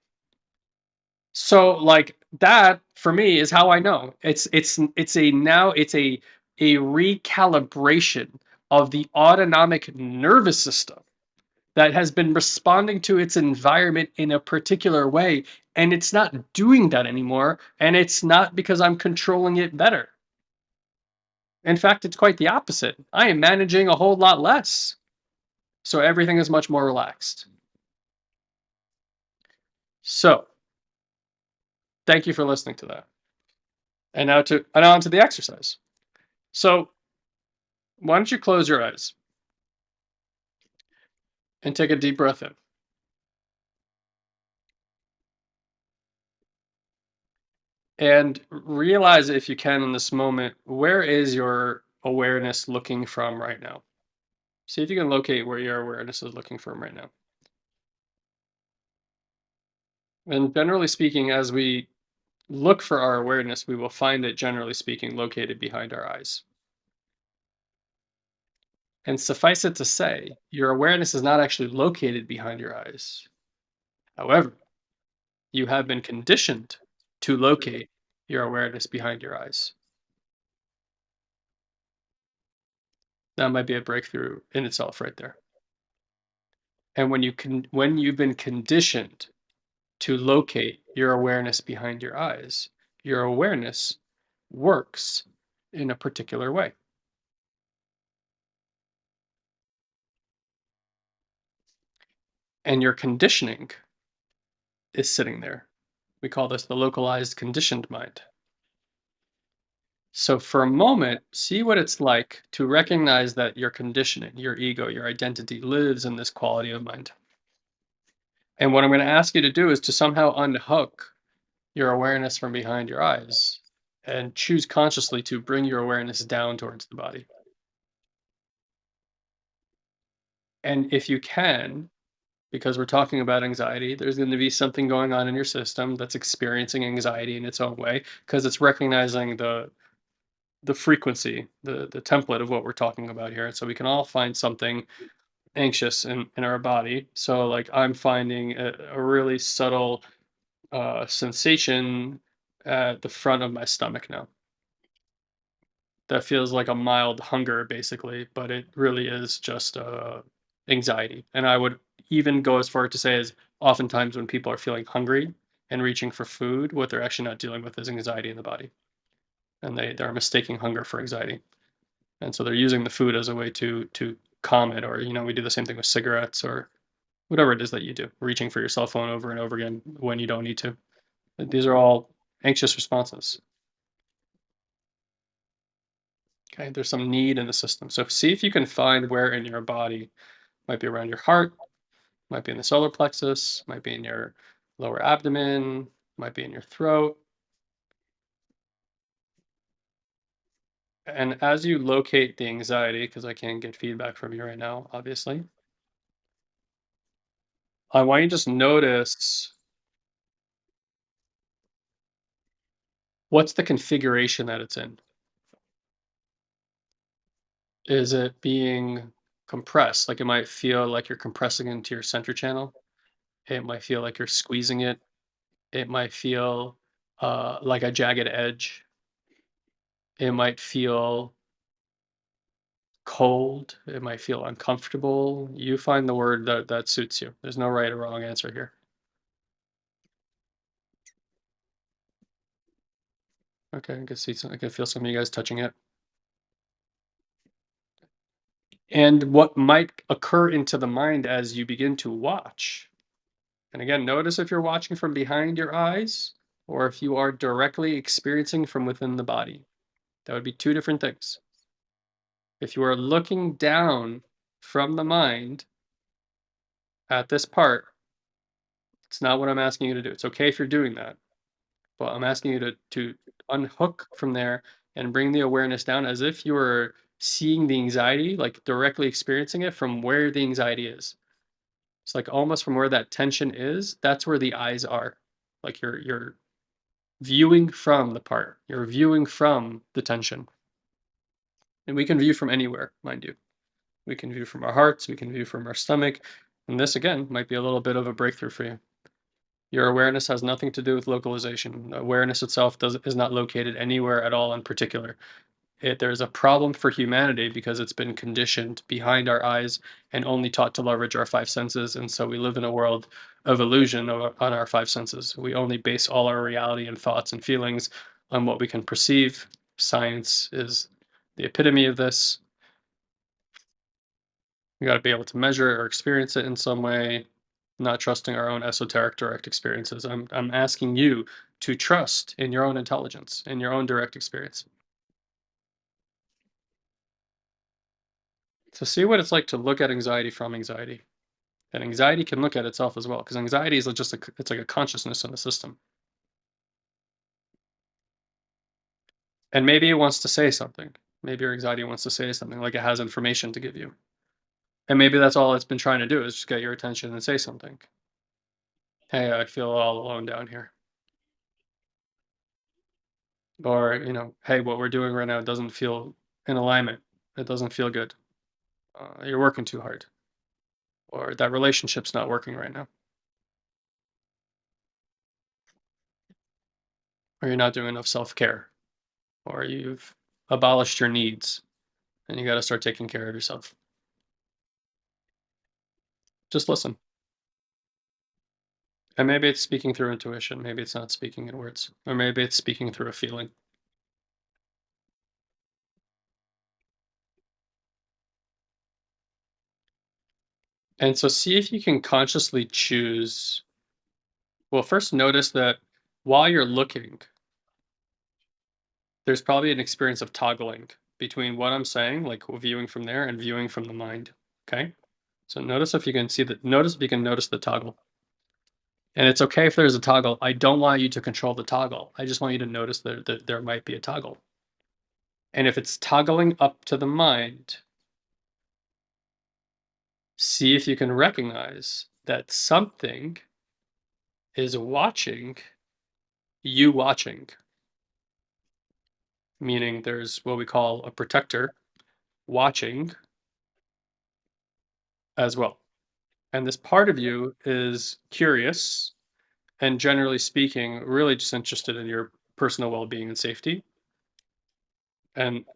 So like that for me is how I know. It's it's it's a now it's a a recalibration of the autonomic nervous system that has been responding to its environment in a particular way and it's not doing that anymore and it's not because I'm controlling it better. In fact, it's quite the opposite. I am managing a whole lot less. So everything is much more relaxed. So, Thank you for listening to that. And now to and on to the exercise. So why don't you close your eyes and take a deep breath in. And realize if you can in this moment, where is your awareness looking from right now? See if you can locate where your awareness is looking from right now. And generally speaking, as we look for our awareness, we will find it, generally speaking, located behind our eyes. And suffice it to say, your awareness is not actually located behind your eyes. However, you have been conditioned to locate your awareness behind your eyes. That might be a breakthrough in itself right there. And when you can when you've been conditioned to locate your awareness behind your eyes, your awareness works in a particular way. And your conditioning is sitting there. We call this the localized conditioned mind. So for a moment, see what it's like to recognize that your conditioning, your ego, your identity lives in this quality of mind. And what I'm going to ask you to do is to somehow unhook your awareness from behind your eyes and choose consciously to bring your awareness down towards the body. And if you can, because we're talking about anxiety, there's going to be something going on in your system that's experiencing anxiety in its own way because it's recognizing the the frequency, the the template of what we're talking about here. And so we can all find something anxious in in our body. So like I'm finding a, a really subtle uh, sensation at the front of my stomach now. That feels like a mild hunger, basically, but it really is just uh, anxiety. And I would even go as far to say as oftentimes when people are feeling hungry and reaching for food, what they're actually not dealing with is anxiety in the body, and they they're mistaking hunger for anxiety, and so they're using the food as a way to to calm it. Or you know, we do the same thing with cigarettes or whatever it is that you do, reaching for your cell phone over and over again when you don't need to. These are all anxious responses. Okay, there's some need in the system. So see if you can find where in your body, might be around your heart, might be in the solar plexus, might be in your lower abdomen, might be in your throat. And as you locate the anxiety, because I can't get feedback from you right now, obviously, I want you to just notice what's the configuration that it's in. Is it being compressed? Like it might feel like you're compressing into your center channel. It might feel like you're squeezing it. It might feel uh, like a jagged edge. It might feel cold. It might feel uncomfortable. You find the word that, that suits you. There's no right or wrong answer here. Okay, I can see some, I can feel some of you guys touching it. And what might occur into the mind as you begin to watch. And again, notice if you're watching from behind your eyes or if you are directly experiencing from within the body. That would be two different things. If you are looking down from the mind at this part, it's not what I'm asking you to do. It's okay if you're doing that. But I'm asking you to to unhook from there and bring the awareness down as if you were seeing the anxiety, like directly experiencing it from where the anxiety is. It's like almost from where that tension is, that's where the eyes are. Like you're you're viewing from the part. You're viewing from the tension. And we can view from anywhere, mind you. We can view from our hearts, we can view from our stomach. And this again might be a little bit of a breakthrough for you. Your awareness has nothing to do with localization. Awareness itself does, is not located anywhere at all in particular. It, there's a problem for humanity because it's been conditioned behind our eyes and only taught to leverage our five senses. And so we live in a world of illusion on our five senses. We only base all our reality and thoughts and feelings on what we can perceive. Science is the epitome of this. We got to be able to measure or experience it in some way, not trusting our own esoteric direct experiences. I'm, I'm asking you to trust in your own intelligence, in your own direct experience. So see what it's like to look at anxiety from anxiety. And anxiety can look at itself as well, because anxiety is just a, it's like a consciousness in the system. And maybe it wants to say something. Maybe your anxiety wants to say something, like it has information to give you. And maybe that's all it's been trying to do is just get your attention and say something. Hey, I feel all alone down here. Or, you know, hey, what we're doing right now doesn't feel in alignment. It doesn't feel good. Uh, you're working too hard. Or that relationship's not working right now. Or you're not doing enough self care. Or you've abolished your needs and you got to start taking care of yourself. Just listen. And maybe it's speaking through intuition. Maybe it's not speaking in words. Or maybe it's speaking through a feeling. And so see if you can consciously choose. Well, first notice that while you're looking, there's probably an experience of toggling between what I'm saying, like viewing from there and viewing from the mind. Okay. So notice if you can see that, notice if you can notice the toggle. And it's okay if there's a toggle. I don't want you to control the toggle. I just want you to notice that, that there might be a toggle. And if it's toggling up to the mind, see if you can recognize that something is watching you watching. Meaning there's what we call a protector watching as well. And this part of you is curious and generally speaking, really just interested in your personal well-being and safety. And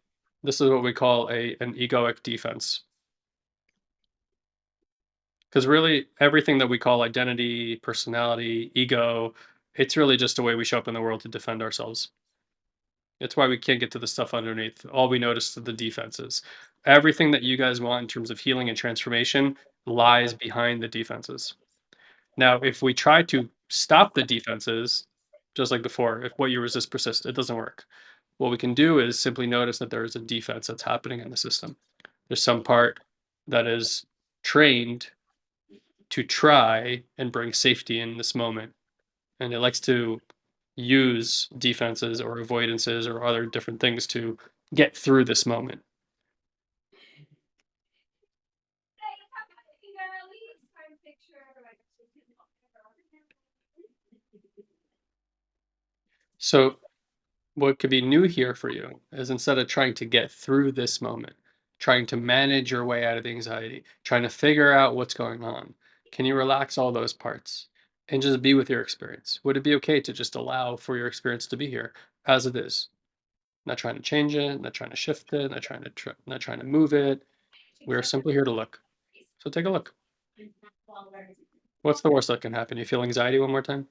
this is what we call a an egoic defense. Because really everything that we call identity, personality, ego, it's really just a way we show up in the world to defend ourselves. It's why we can't get to the stuff underneath. All we notice are the defenses. Everything that you guys want in terms of healing and transformation lies behind the defenses. Now, if we try to stop the defenses, just like before, if what you resist persists, it doesn't work. What we can do is simply notice that there is a defense that's happening in the system. There's some part that is trained to try and bring safety in this moment. And it likes to use defenses or avoidances or other different things to get through this moment. So, what could be new here for you is instead of trying to get through this moment, trying to manage your way out of the anxiety, trying to figure out what's going on, can you relax all those parts and just be with your experience? Would it be okay to just allow for your experience to be here as it is? Not trying to change it, not trying to shift it, not trying to tr- not trying to move it. We're simply here to look. So take a look. What's the worst that can happen? You feel anxiety one more time?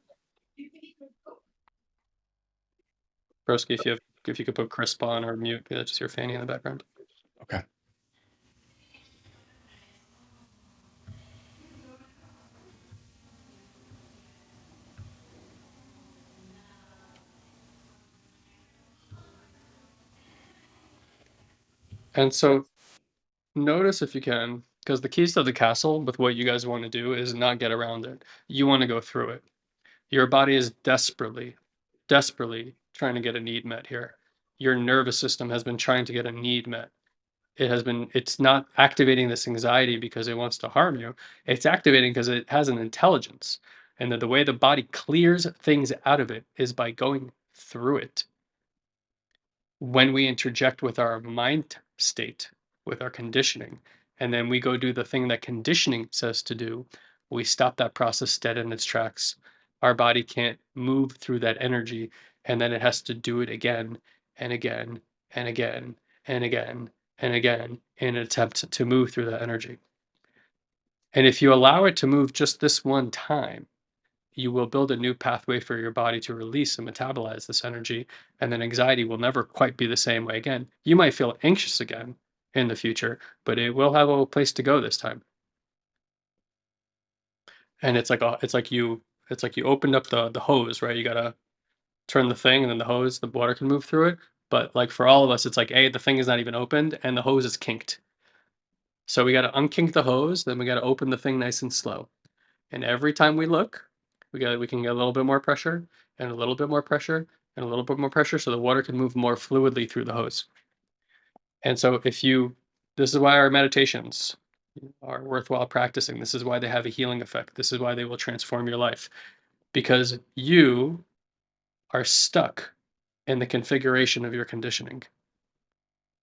Broski, if you have, if you could put Krisp on or mute, just your fanny in the background. Okay. And so notice if you can, because the keys to the castle with what you guys want to do is not get around it. You want to go through it. Your body is desperately, desperately trying to get a need met here. Your nervous system has been trying to get a need met. It has been, it's not activating this anxiety because it wants to harm you. It's activating because it has an intelligence. And that the way the body clears things out of it is by going through it. When we interject with our mind state, with our conditioning, and then we go do the thing that conditioning says to do, we stop that process dead in its tracks. Our body can't move through that energy, and then it has to do it again and again and again and again and again in an attempt to move through that energy. And if you allow it to move just this one time, you will build a new pathway for your body to release and metabolize this energy. And then anxiety will never quite be the same way again. You might feel anxious again in the future, but it will have a place to go this time. And it's like a, it's like you it's like you opened up the the hose, right? You gotta turn the thing and then the hose, the water can move through it. But like for all of us, it's like A, the thing is not even opened and the hose is kinked. So we gotta unkink the hose, then we gotta open the thing nice and slow. And every time we look, we got we can get a little bit more pressure and a little bit more pressure and a little bit more pressure so the water can move more fluidly through the hose. And so if you this is why our meditations are worthwhile practicing. This is why they have a healing effect. This is why they will transform your life. Because you are stuck in the configuration of your conditioning.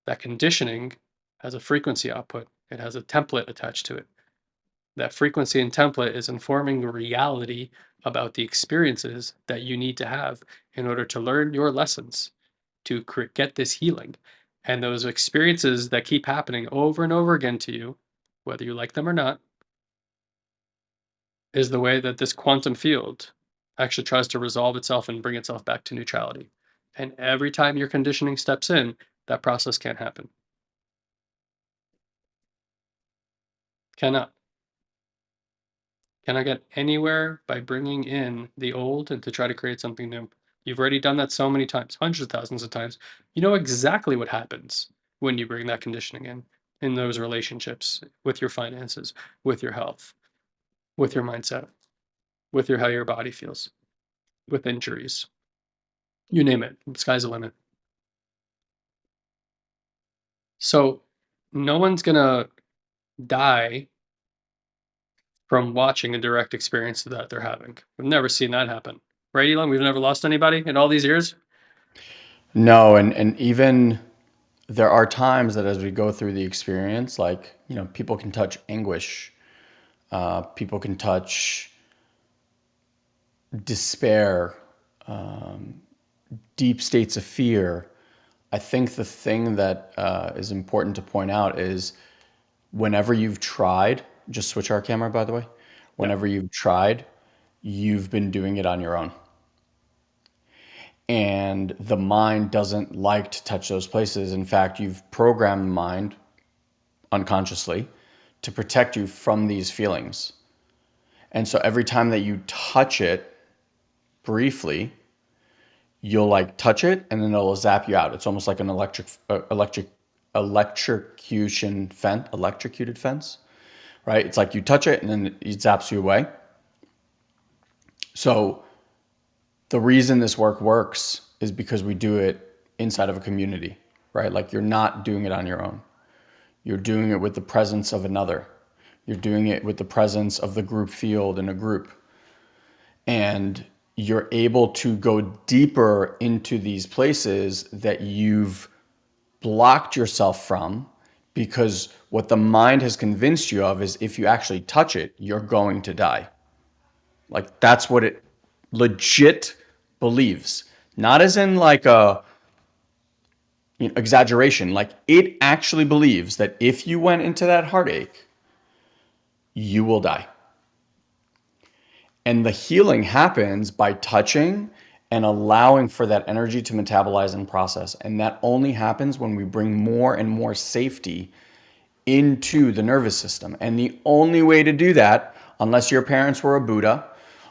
That conditioning has a frequency output, it has a template attached to it. That frequency and template is informing reality about the experiences that you need to have in order to learn your lessons to get this healing. And those experiences that keep happening over and over again to you, whether you like them or not, is the way that this quantum field actually tries to resolve itself and bring itself back to neutrality. And every time your conditioning steps in, that process can't happen. Cannot. Cannot get anywhere by bringing in the old and to try to create something new. You've already done that so many times, hundreds of thousands of times. You know exactly what happens when you bring that conditioning in, in those relationships, with your finances, with your health, with your mindset, with your how your body feels, with injuries. You name it. The sky's the limit. So no one's gonna die from watching a direct experience that they're having. We've never seen that happen. Right, Elon? We've never lost anybody in all these years. No, and and even there are times that as we go through the experience, like, you know, people can touch anguish, uh, people can touch despair, um, deep states of fear. I think the thing that uh, is important to point out is whenever you've tried, just switch our camera, by the way. Yeah. Whenever you've tried, you've been doing it on your own. And the mind doesn't like to touch those places. In fact, you've programmed the mind unconsciously to protect you from these feelings. And so every time that you touch it briefly, you'll like touch it and then it'll zap you out. It's almost like an electric uh, electric electrocution fence, electrocuted fence, right? It's like you touch it and then it zaps you away. So the reason this work works is because we do it inside of a community, right? Like you're not doing it on your own. You're doing it with the presence of another. You're doing it with the presence of the group field in a group. And you're able to go deeper into these places that you've blocked yourself from because what the mind has convinced you of is if you actually touch it, you're going to die. Like that's what it legit believes. Not as in like a you know, exaggeration. Like it actually believes that if you went into that heartache, you will die. And the healing happens by touching and allowing for that energy to metabolize and process. And that only happens when we bring more and more safety into the nervous system. And the only way to do that, unless your parents were a Buddha,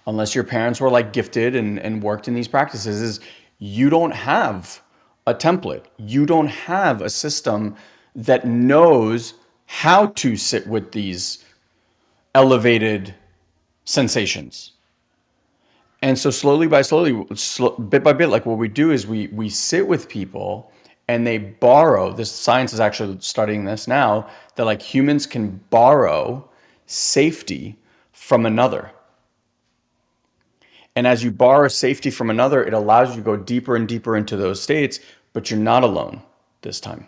unless your parents were like gifted and, and worked in these practices, is you don't have a template. You don't have a system that knows how to sit with these elevated sensations. And so slowly by slowly, sl bit by bit, like what we do is we we sit with people and they borrow. This science is actually studying this now that like humans can borrow safety from another. And as you borrow safety from another, it allows you to go deeper and deeper into those states, but you're not alone this time.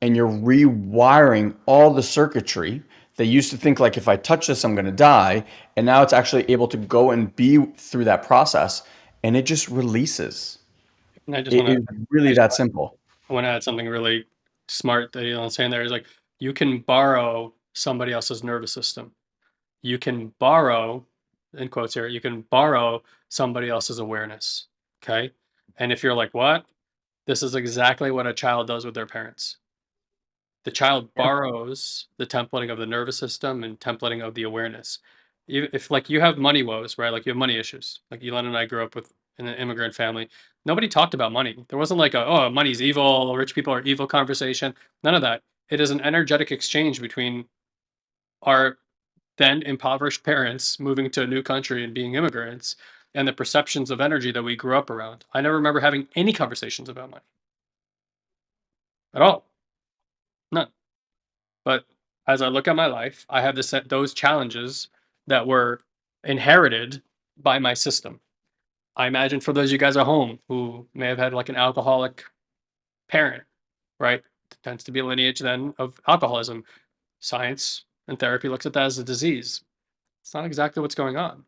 And you're rewiring all the circuitry they used to think like if I touch this, I'm going to die. And now it's actually able to go and be through that process and it just releases. And I just It to really that simple. I want to add something really smart that Elon's saying there is like you can borrow somebody else's nervous system. You can borrow, in quotes here, you can borrow somebody else's awareness. Okay. And if you're like, what? This is exactly what a child does with their parents. The child borrows the templating of the nervous system and templating of the awareness. You, if like you have money woes, right? Like you have money issues. Like Elon and I grew up with in an immigrant family. Nobody talked about money. There wasn't like a oh money's evil, rich people are evil conversation. None of that. It is an energetic exchange between our then impoverished parents moving to a new country and being immigrants and the perceptions of energy that we grew up around. I never remember having any conversations about money at all. But as I look at my life, I have the set those challenges that were inherited by my system. I imagine for those of you guys at home who may have had like an alcoholic parent, right? It Tends to be a lineage then of alcoholism. Science and therapy looks at that as a disease. It's not exactly what's going on.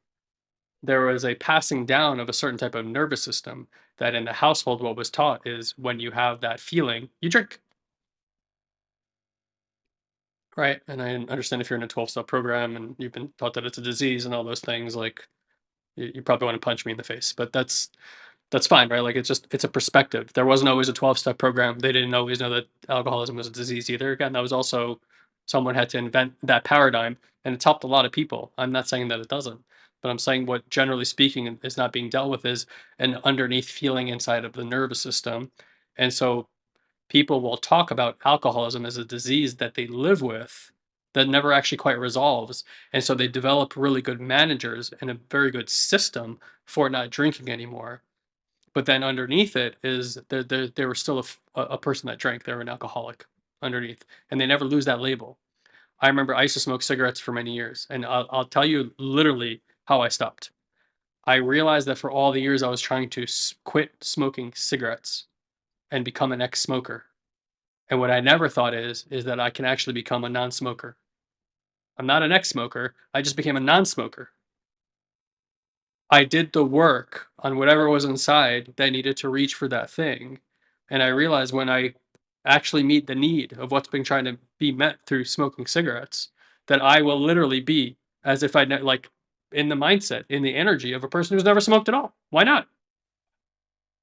There was a passing down of a certain type of nervous system that in the household, what was taught is when you have that feeling, you drink. Right. And I understand if you're in a 12 step program and you've been taught that it's a disease and all those things, like you, you probably want to punch me in the face. But that's that's fine, right? Like it's just it's a perspective. There wasn't always a 12 step program. They didn't always know that alcoholism was a disease either. Again, that was also someone had to invent that paradigm and it's helped a lot of people. I'm not saying that it doesn't, but I'm saying what generally speaking is not being dealt with is an underneath feeling inside of the nervous system. And so people will talk about alcoholism as a disease that they live with that never actually quite resolves. And so they develop really good managers and a very good system for not drinking anymore. But then underneath it is they they were still a person that drank. They were an alcoholic underneath, and they never lose that label. I remember I used to smoke cigarettes for many years, and I'll, I'll tell you literally how I stopped. I realized that for all the years I was trying to quit smoking cigarettes and become an ex-smoker and what I never thought is, is that I can actually become a non-smoker. I'm not an ex-smoker, I just became a non-smoker. I did the work on whatever was inside that needed to reach for that thing, and I realized when I actually meet the need of what's been trying to be met through smoking cigarettes, that I will literally be as if I'd like, in the mindset, in the energy of a person who's never smoked at all. Why not?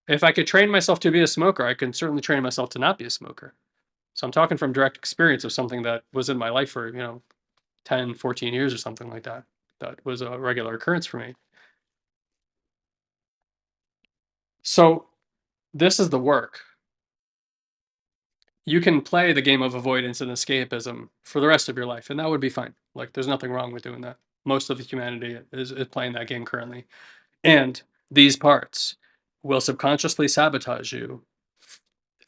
If I could train myself to be a smoker, I can certainly train myself to not be a smoker. So I'm talking from direct experience of something that was in my life for, you know, 10, 14 years or something like that. That was a regular occurrence for me. So this is the work. You can play the game of avoidance and escapism for the rest of your life, and that would be fine. Like there's nothing wrong with doing that. Most of humanity is, is playing that game currently. And these parts will subconsciously sabotage you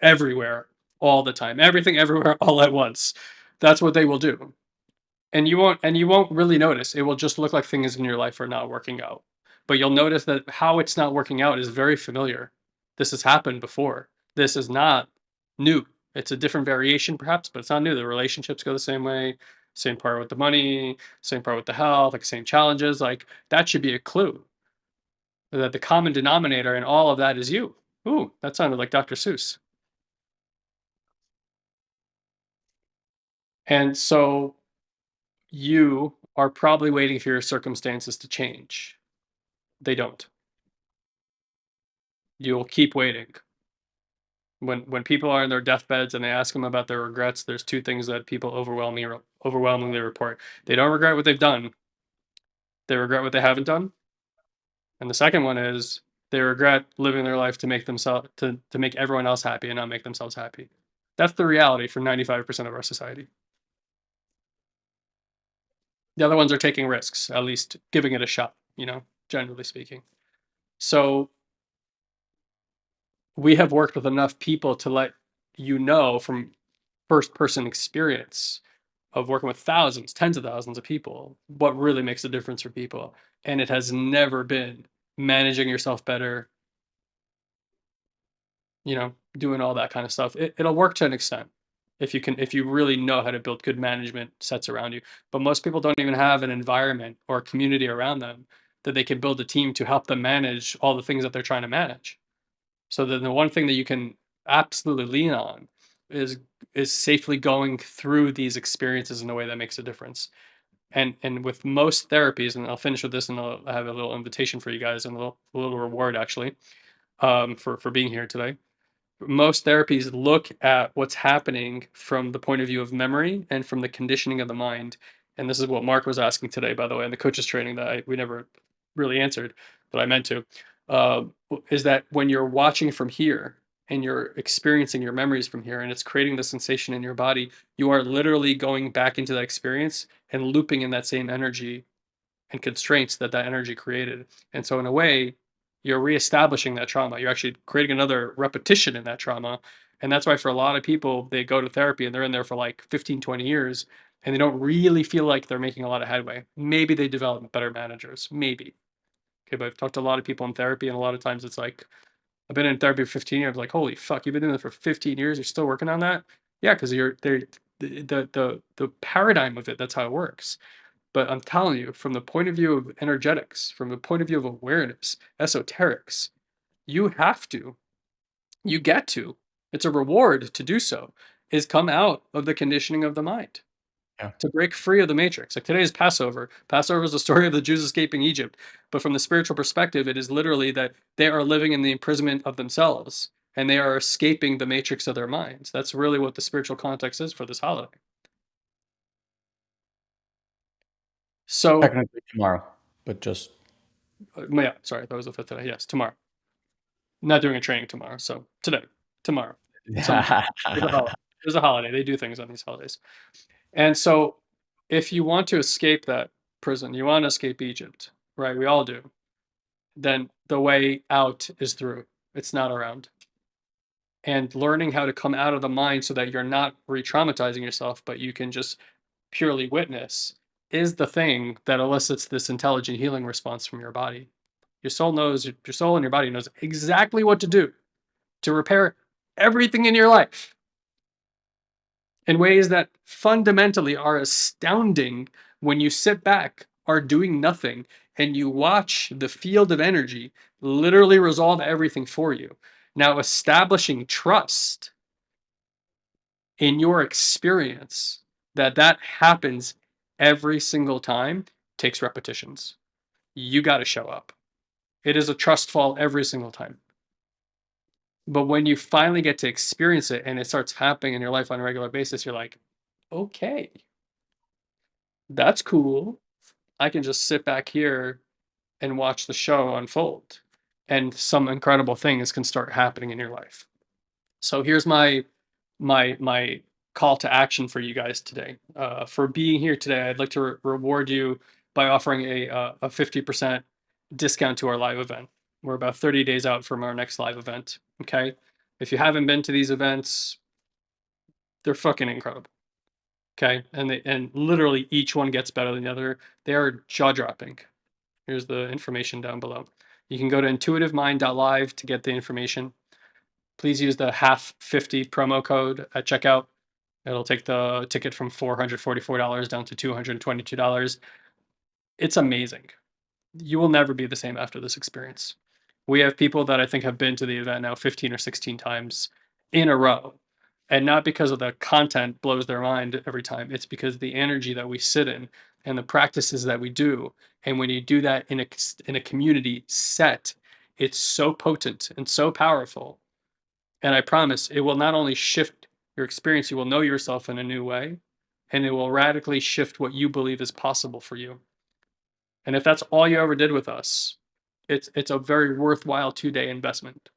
everywhere, all the time. Everything everywhere all at once. That's what they will do. And you won't and you won't really notice. It will just look like things in your life are not working out. But you'll notice that how it's not working out is very familiar. This has happened before. This is not new. It's a different variation perhaps, but it's not new. The relationships go the same way. Same part with the money, same part with the health, like same challenges. Like that should be a clue that the common denominator in all of that is you. Ooh, that sounded like Dr. Seuss. And so you are probably waiting for your circumstances to change. They don't. You'll keep waiting. When when people are in their deathbeds and they ask them about their regrets, there's two things that people overwhelmingly overwhelmingly report. They don't regret what they've done. They regret what they haven't done. And the second one is they regret living their life to make themselves to to make everyone else happy and not make themselves happy. That's the reality for 95% of our society. The other ones are taking risks, at least giving it a shot, you know, generally speaking. So we have worked with enough people to let you know from first person experience of working with thousands, tens of thousands of people, what really makes a difference for people. And it has never been managing yourself better, you know, doing all that kind of stuff. It, it'll work to an extent if you can, if you really know how to build good management sets around you. But most people don't even have an environment or community around them that they can build a team to help them manage all the things that they're trying to manage. So then the one thing that you can absolutely lean on is is safely going through these experiences in a way that makes a difference. And and with most therapies, and I'll finish with this, and I'll have a little invitation for you guys and a little, a little reward actually um, for for being here today most therapies look at what's happening from the point of view of memory and from the conditioning of the mind. And this is what Mark was asking today, by the way, in the coaches training that I, we never really answered, but I meant to. Uh, is that when you're watching from here and you're experiencing your memories from here and it's creating the sensation in your body, you are literally going back into that experience and looping in that same energy and constraints that that energy created. And so, in a way, you're reestablishing that trauma. You're actually creating another repetition in that trauma. And that's why for a lot of people, they go to therapy and they're in there for like 15, 20 years and they don't really feel like they're making a lot of headway. Maybe they develop better managers, maybe. Okay, but I've talked to a lot of people in therapy, and a lot of times it's like, I've been in therapy for 15 years. Like, holy fuck, you've been doing this for 15 years. You're still working on that? Yeah, because you're there. The, the the the paradigm of it. That's how it works. But I'm telling you, from the point of view of energetics, from the point of view of awareness, esoterics, you have to, you get to. It's a reward to do so. Is come out of the conditioning of the mind Yeah. to break free of the matrix. Like today is Passover. Passover is the story of the Jews escaping Egypt. But from the spiritual perspective, it is literally that they are living in the imprisonment of themselves and they are escaping the matrix of their minds. That's really what the spiritual context is for this holiday. So, Technically tomorrow, but just uh, yeah, sorry, that was the fifth today. Yes, tomorrow. Not doing a training tomorrow. So today, tomorrow. There's, a holiday. there's a holiday. They do things on these holidays. And so, if you want to escape that prison, you want to escape Egypt, right? We all do. Then the way out is through. It's not around. And learning how to come out of the mind so that you're not re-traumatizing yourself, but you can just purely witness is the thing that elicits this intelligent healing response from your body. Your soul knows, your soul and your body knows exactly what to do to repair everything in your life in ways that fundamentally are astounding when you sit back, are doing nothing, and you watch the field of energy literally resolve everything for you. Now, establishing trust in your experience that that happens every single time takes repetitions. You got to show up. It is a trust fall every single time. But when you finally get to experience it and it starts happening in your life on a regular basis, you're like, okay, that's cool. I can just sit back here and watch the show unfold, and some incredible things can start happening in your life. So here's my my my call to action for you guys today. Uh, for being here today, I'd like to re- reward you by offering a uh, a fifty percent discount to our live event. We're about 30 days out from our next live event. Okay. If you haven't been to these events, they're fucking incredible. Okay. And they, and literally each one gets better than the other. They are jaw dropping. Here's the information down below. You can go to intuitivemind.live to get the information. Please use the half 50 promo code at checkout. It'll take the ticket from $444 down to $222. It's amazing. You will never be the same after this experience. We have people that I think have been to the event now 15 or 16 times in a row. And not because of the content blows their mind every time. It's because the energy that we sit in and the practices that we do. And when you do that in a in a community set, it's so potent and so powerful. And I promise it will not only shift your experience, you will know yourself in a new way, and it will radically shift what you believe is possible for you. And if that's all you ever did with us, it's it's a very worthwhile two-day investment.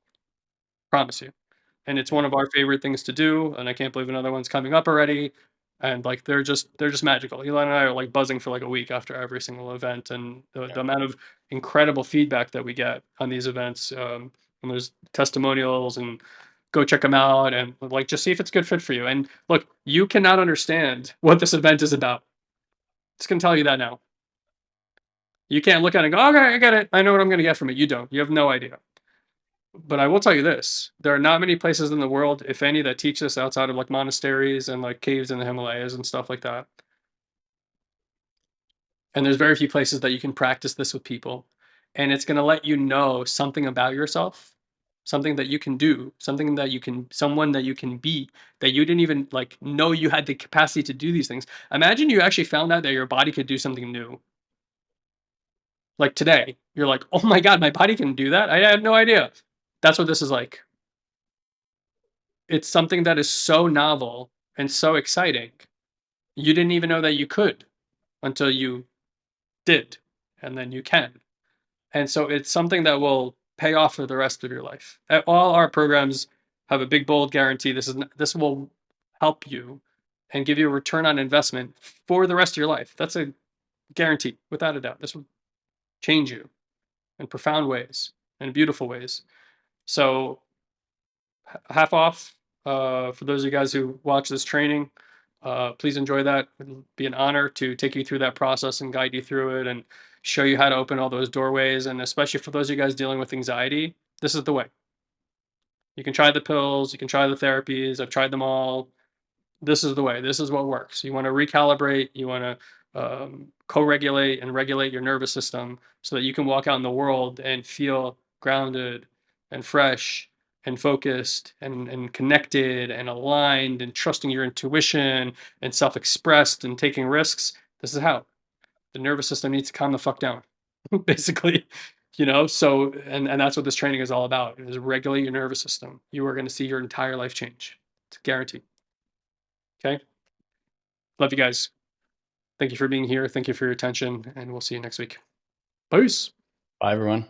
Promise you. And it's one of our favorite things to do, and I can't believe another one's coming up already. And like they're just they're just magical. Elon and I are like buzzing for like a week after every single event, and the, Yeah. the amount of incredible feedback that we get on these events. Um, and there's testimonials, and go check them out, and like just see if it's a good fit for you. And look, you cannot understand what this event is about. Just gonna tell you that now. You can't look at it and go, okay, I get it. I know what I'm going to get from it. You don't. You have no idea. But I will tell you this there are not many places in the world, if any, that teach this outside of like monasteries and like caves in the Himalayas and stuff like that. And there's very few places that you can practice this with people. And it's going to let you know something about yourself, something that you can do, something that you can, someone that you can be that you didn't even like know you had the capacity to do these things. Imagine you actually found out that your body could do something new like today, you're like, "Oh my god, my body can do that? I had no idea." That's what this is like. It's something that is so novel and so exciting. You didn't even know that you could until you did, and then you can. And so it's something that will pay off for the rest of your life. All our programs have a big bold guarantee. This is this will help you and give you a return on investment for the rest of your life. That's a guarantee, without a doubt. This change you in profound ways, in beautiful ways. So half off Uh, for those of you guys who watch this training, uh, please enjoy that. It'll be an honor to take you through that process and guide you through it and show you how to open all those doorways. And especially for those of you guys dealing with anxiety, this is the way. You can try the pills, you can try the therapies. I've tried them all. This is the way. This is what works. You want to recalibrate, you want to um, co regulate and regulate your nervous system so that you can walk out in the world and feel grounded and fresh and focused and, and connected and aligned and trusting your intuition and self expressed and taking risks. This is how the nervous system needs to calm the fuck down, basically. You know, so and and that's what this training is all about: is regulate your nervous system. You are going to see your entire life change. It's guaranteed. Okay. Love you guys. Thank you for being here. Thank you for your attention, and we'll see you next week. Peace. Bye, everyone.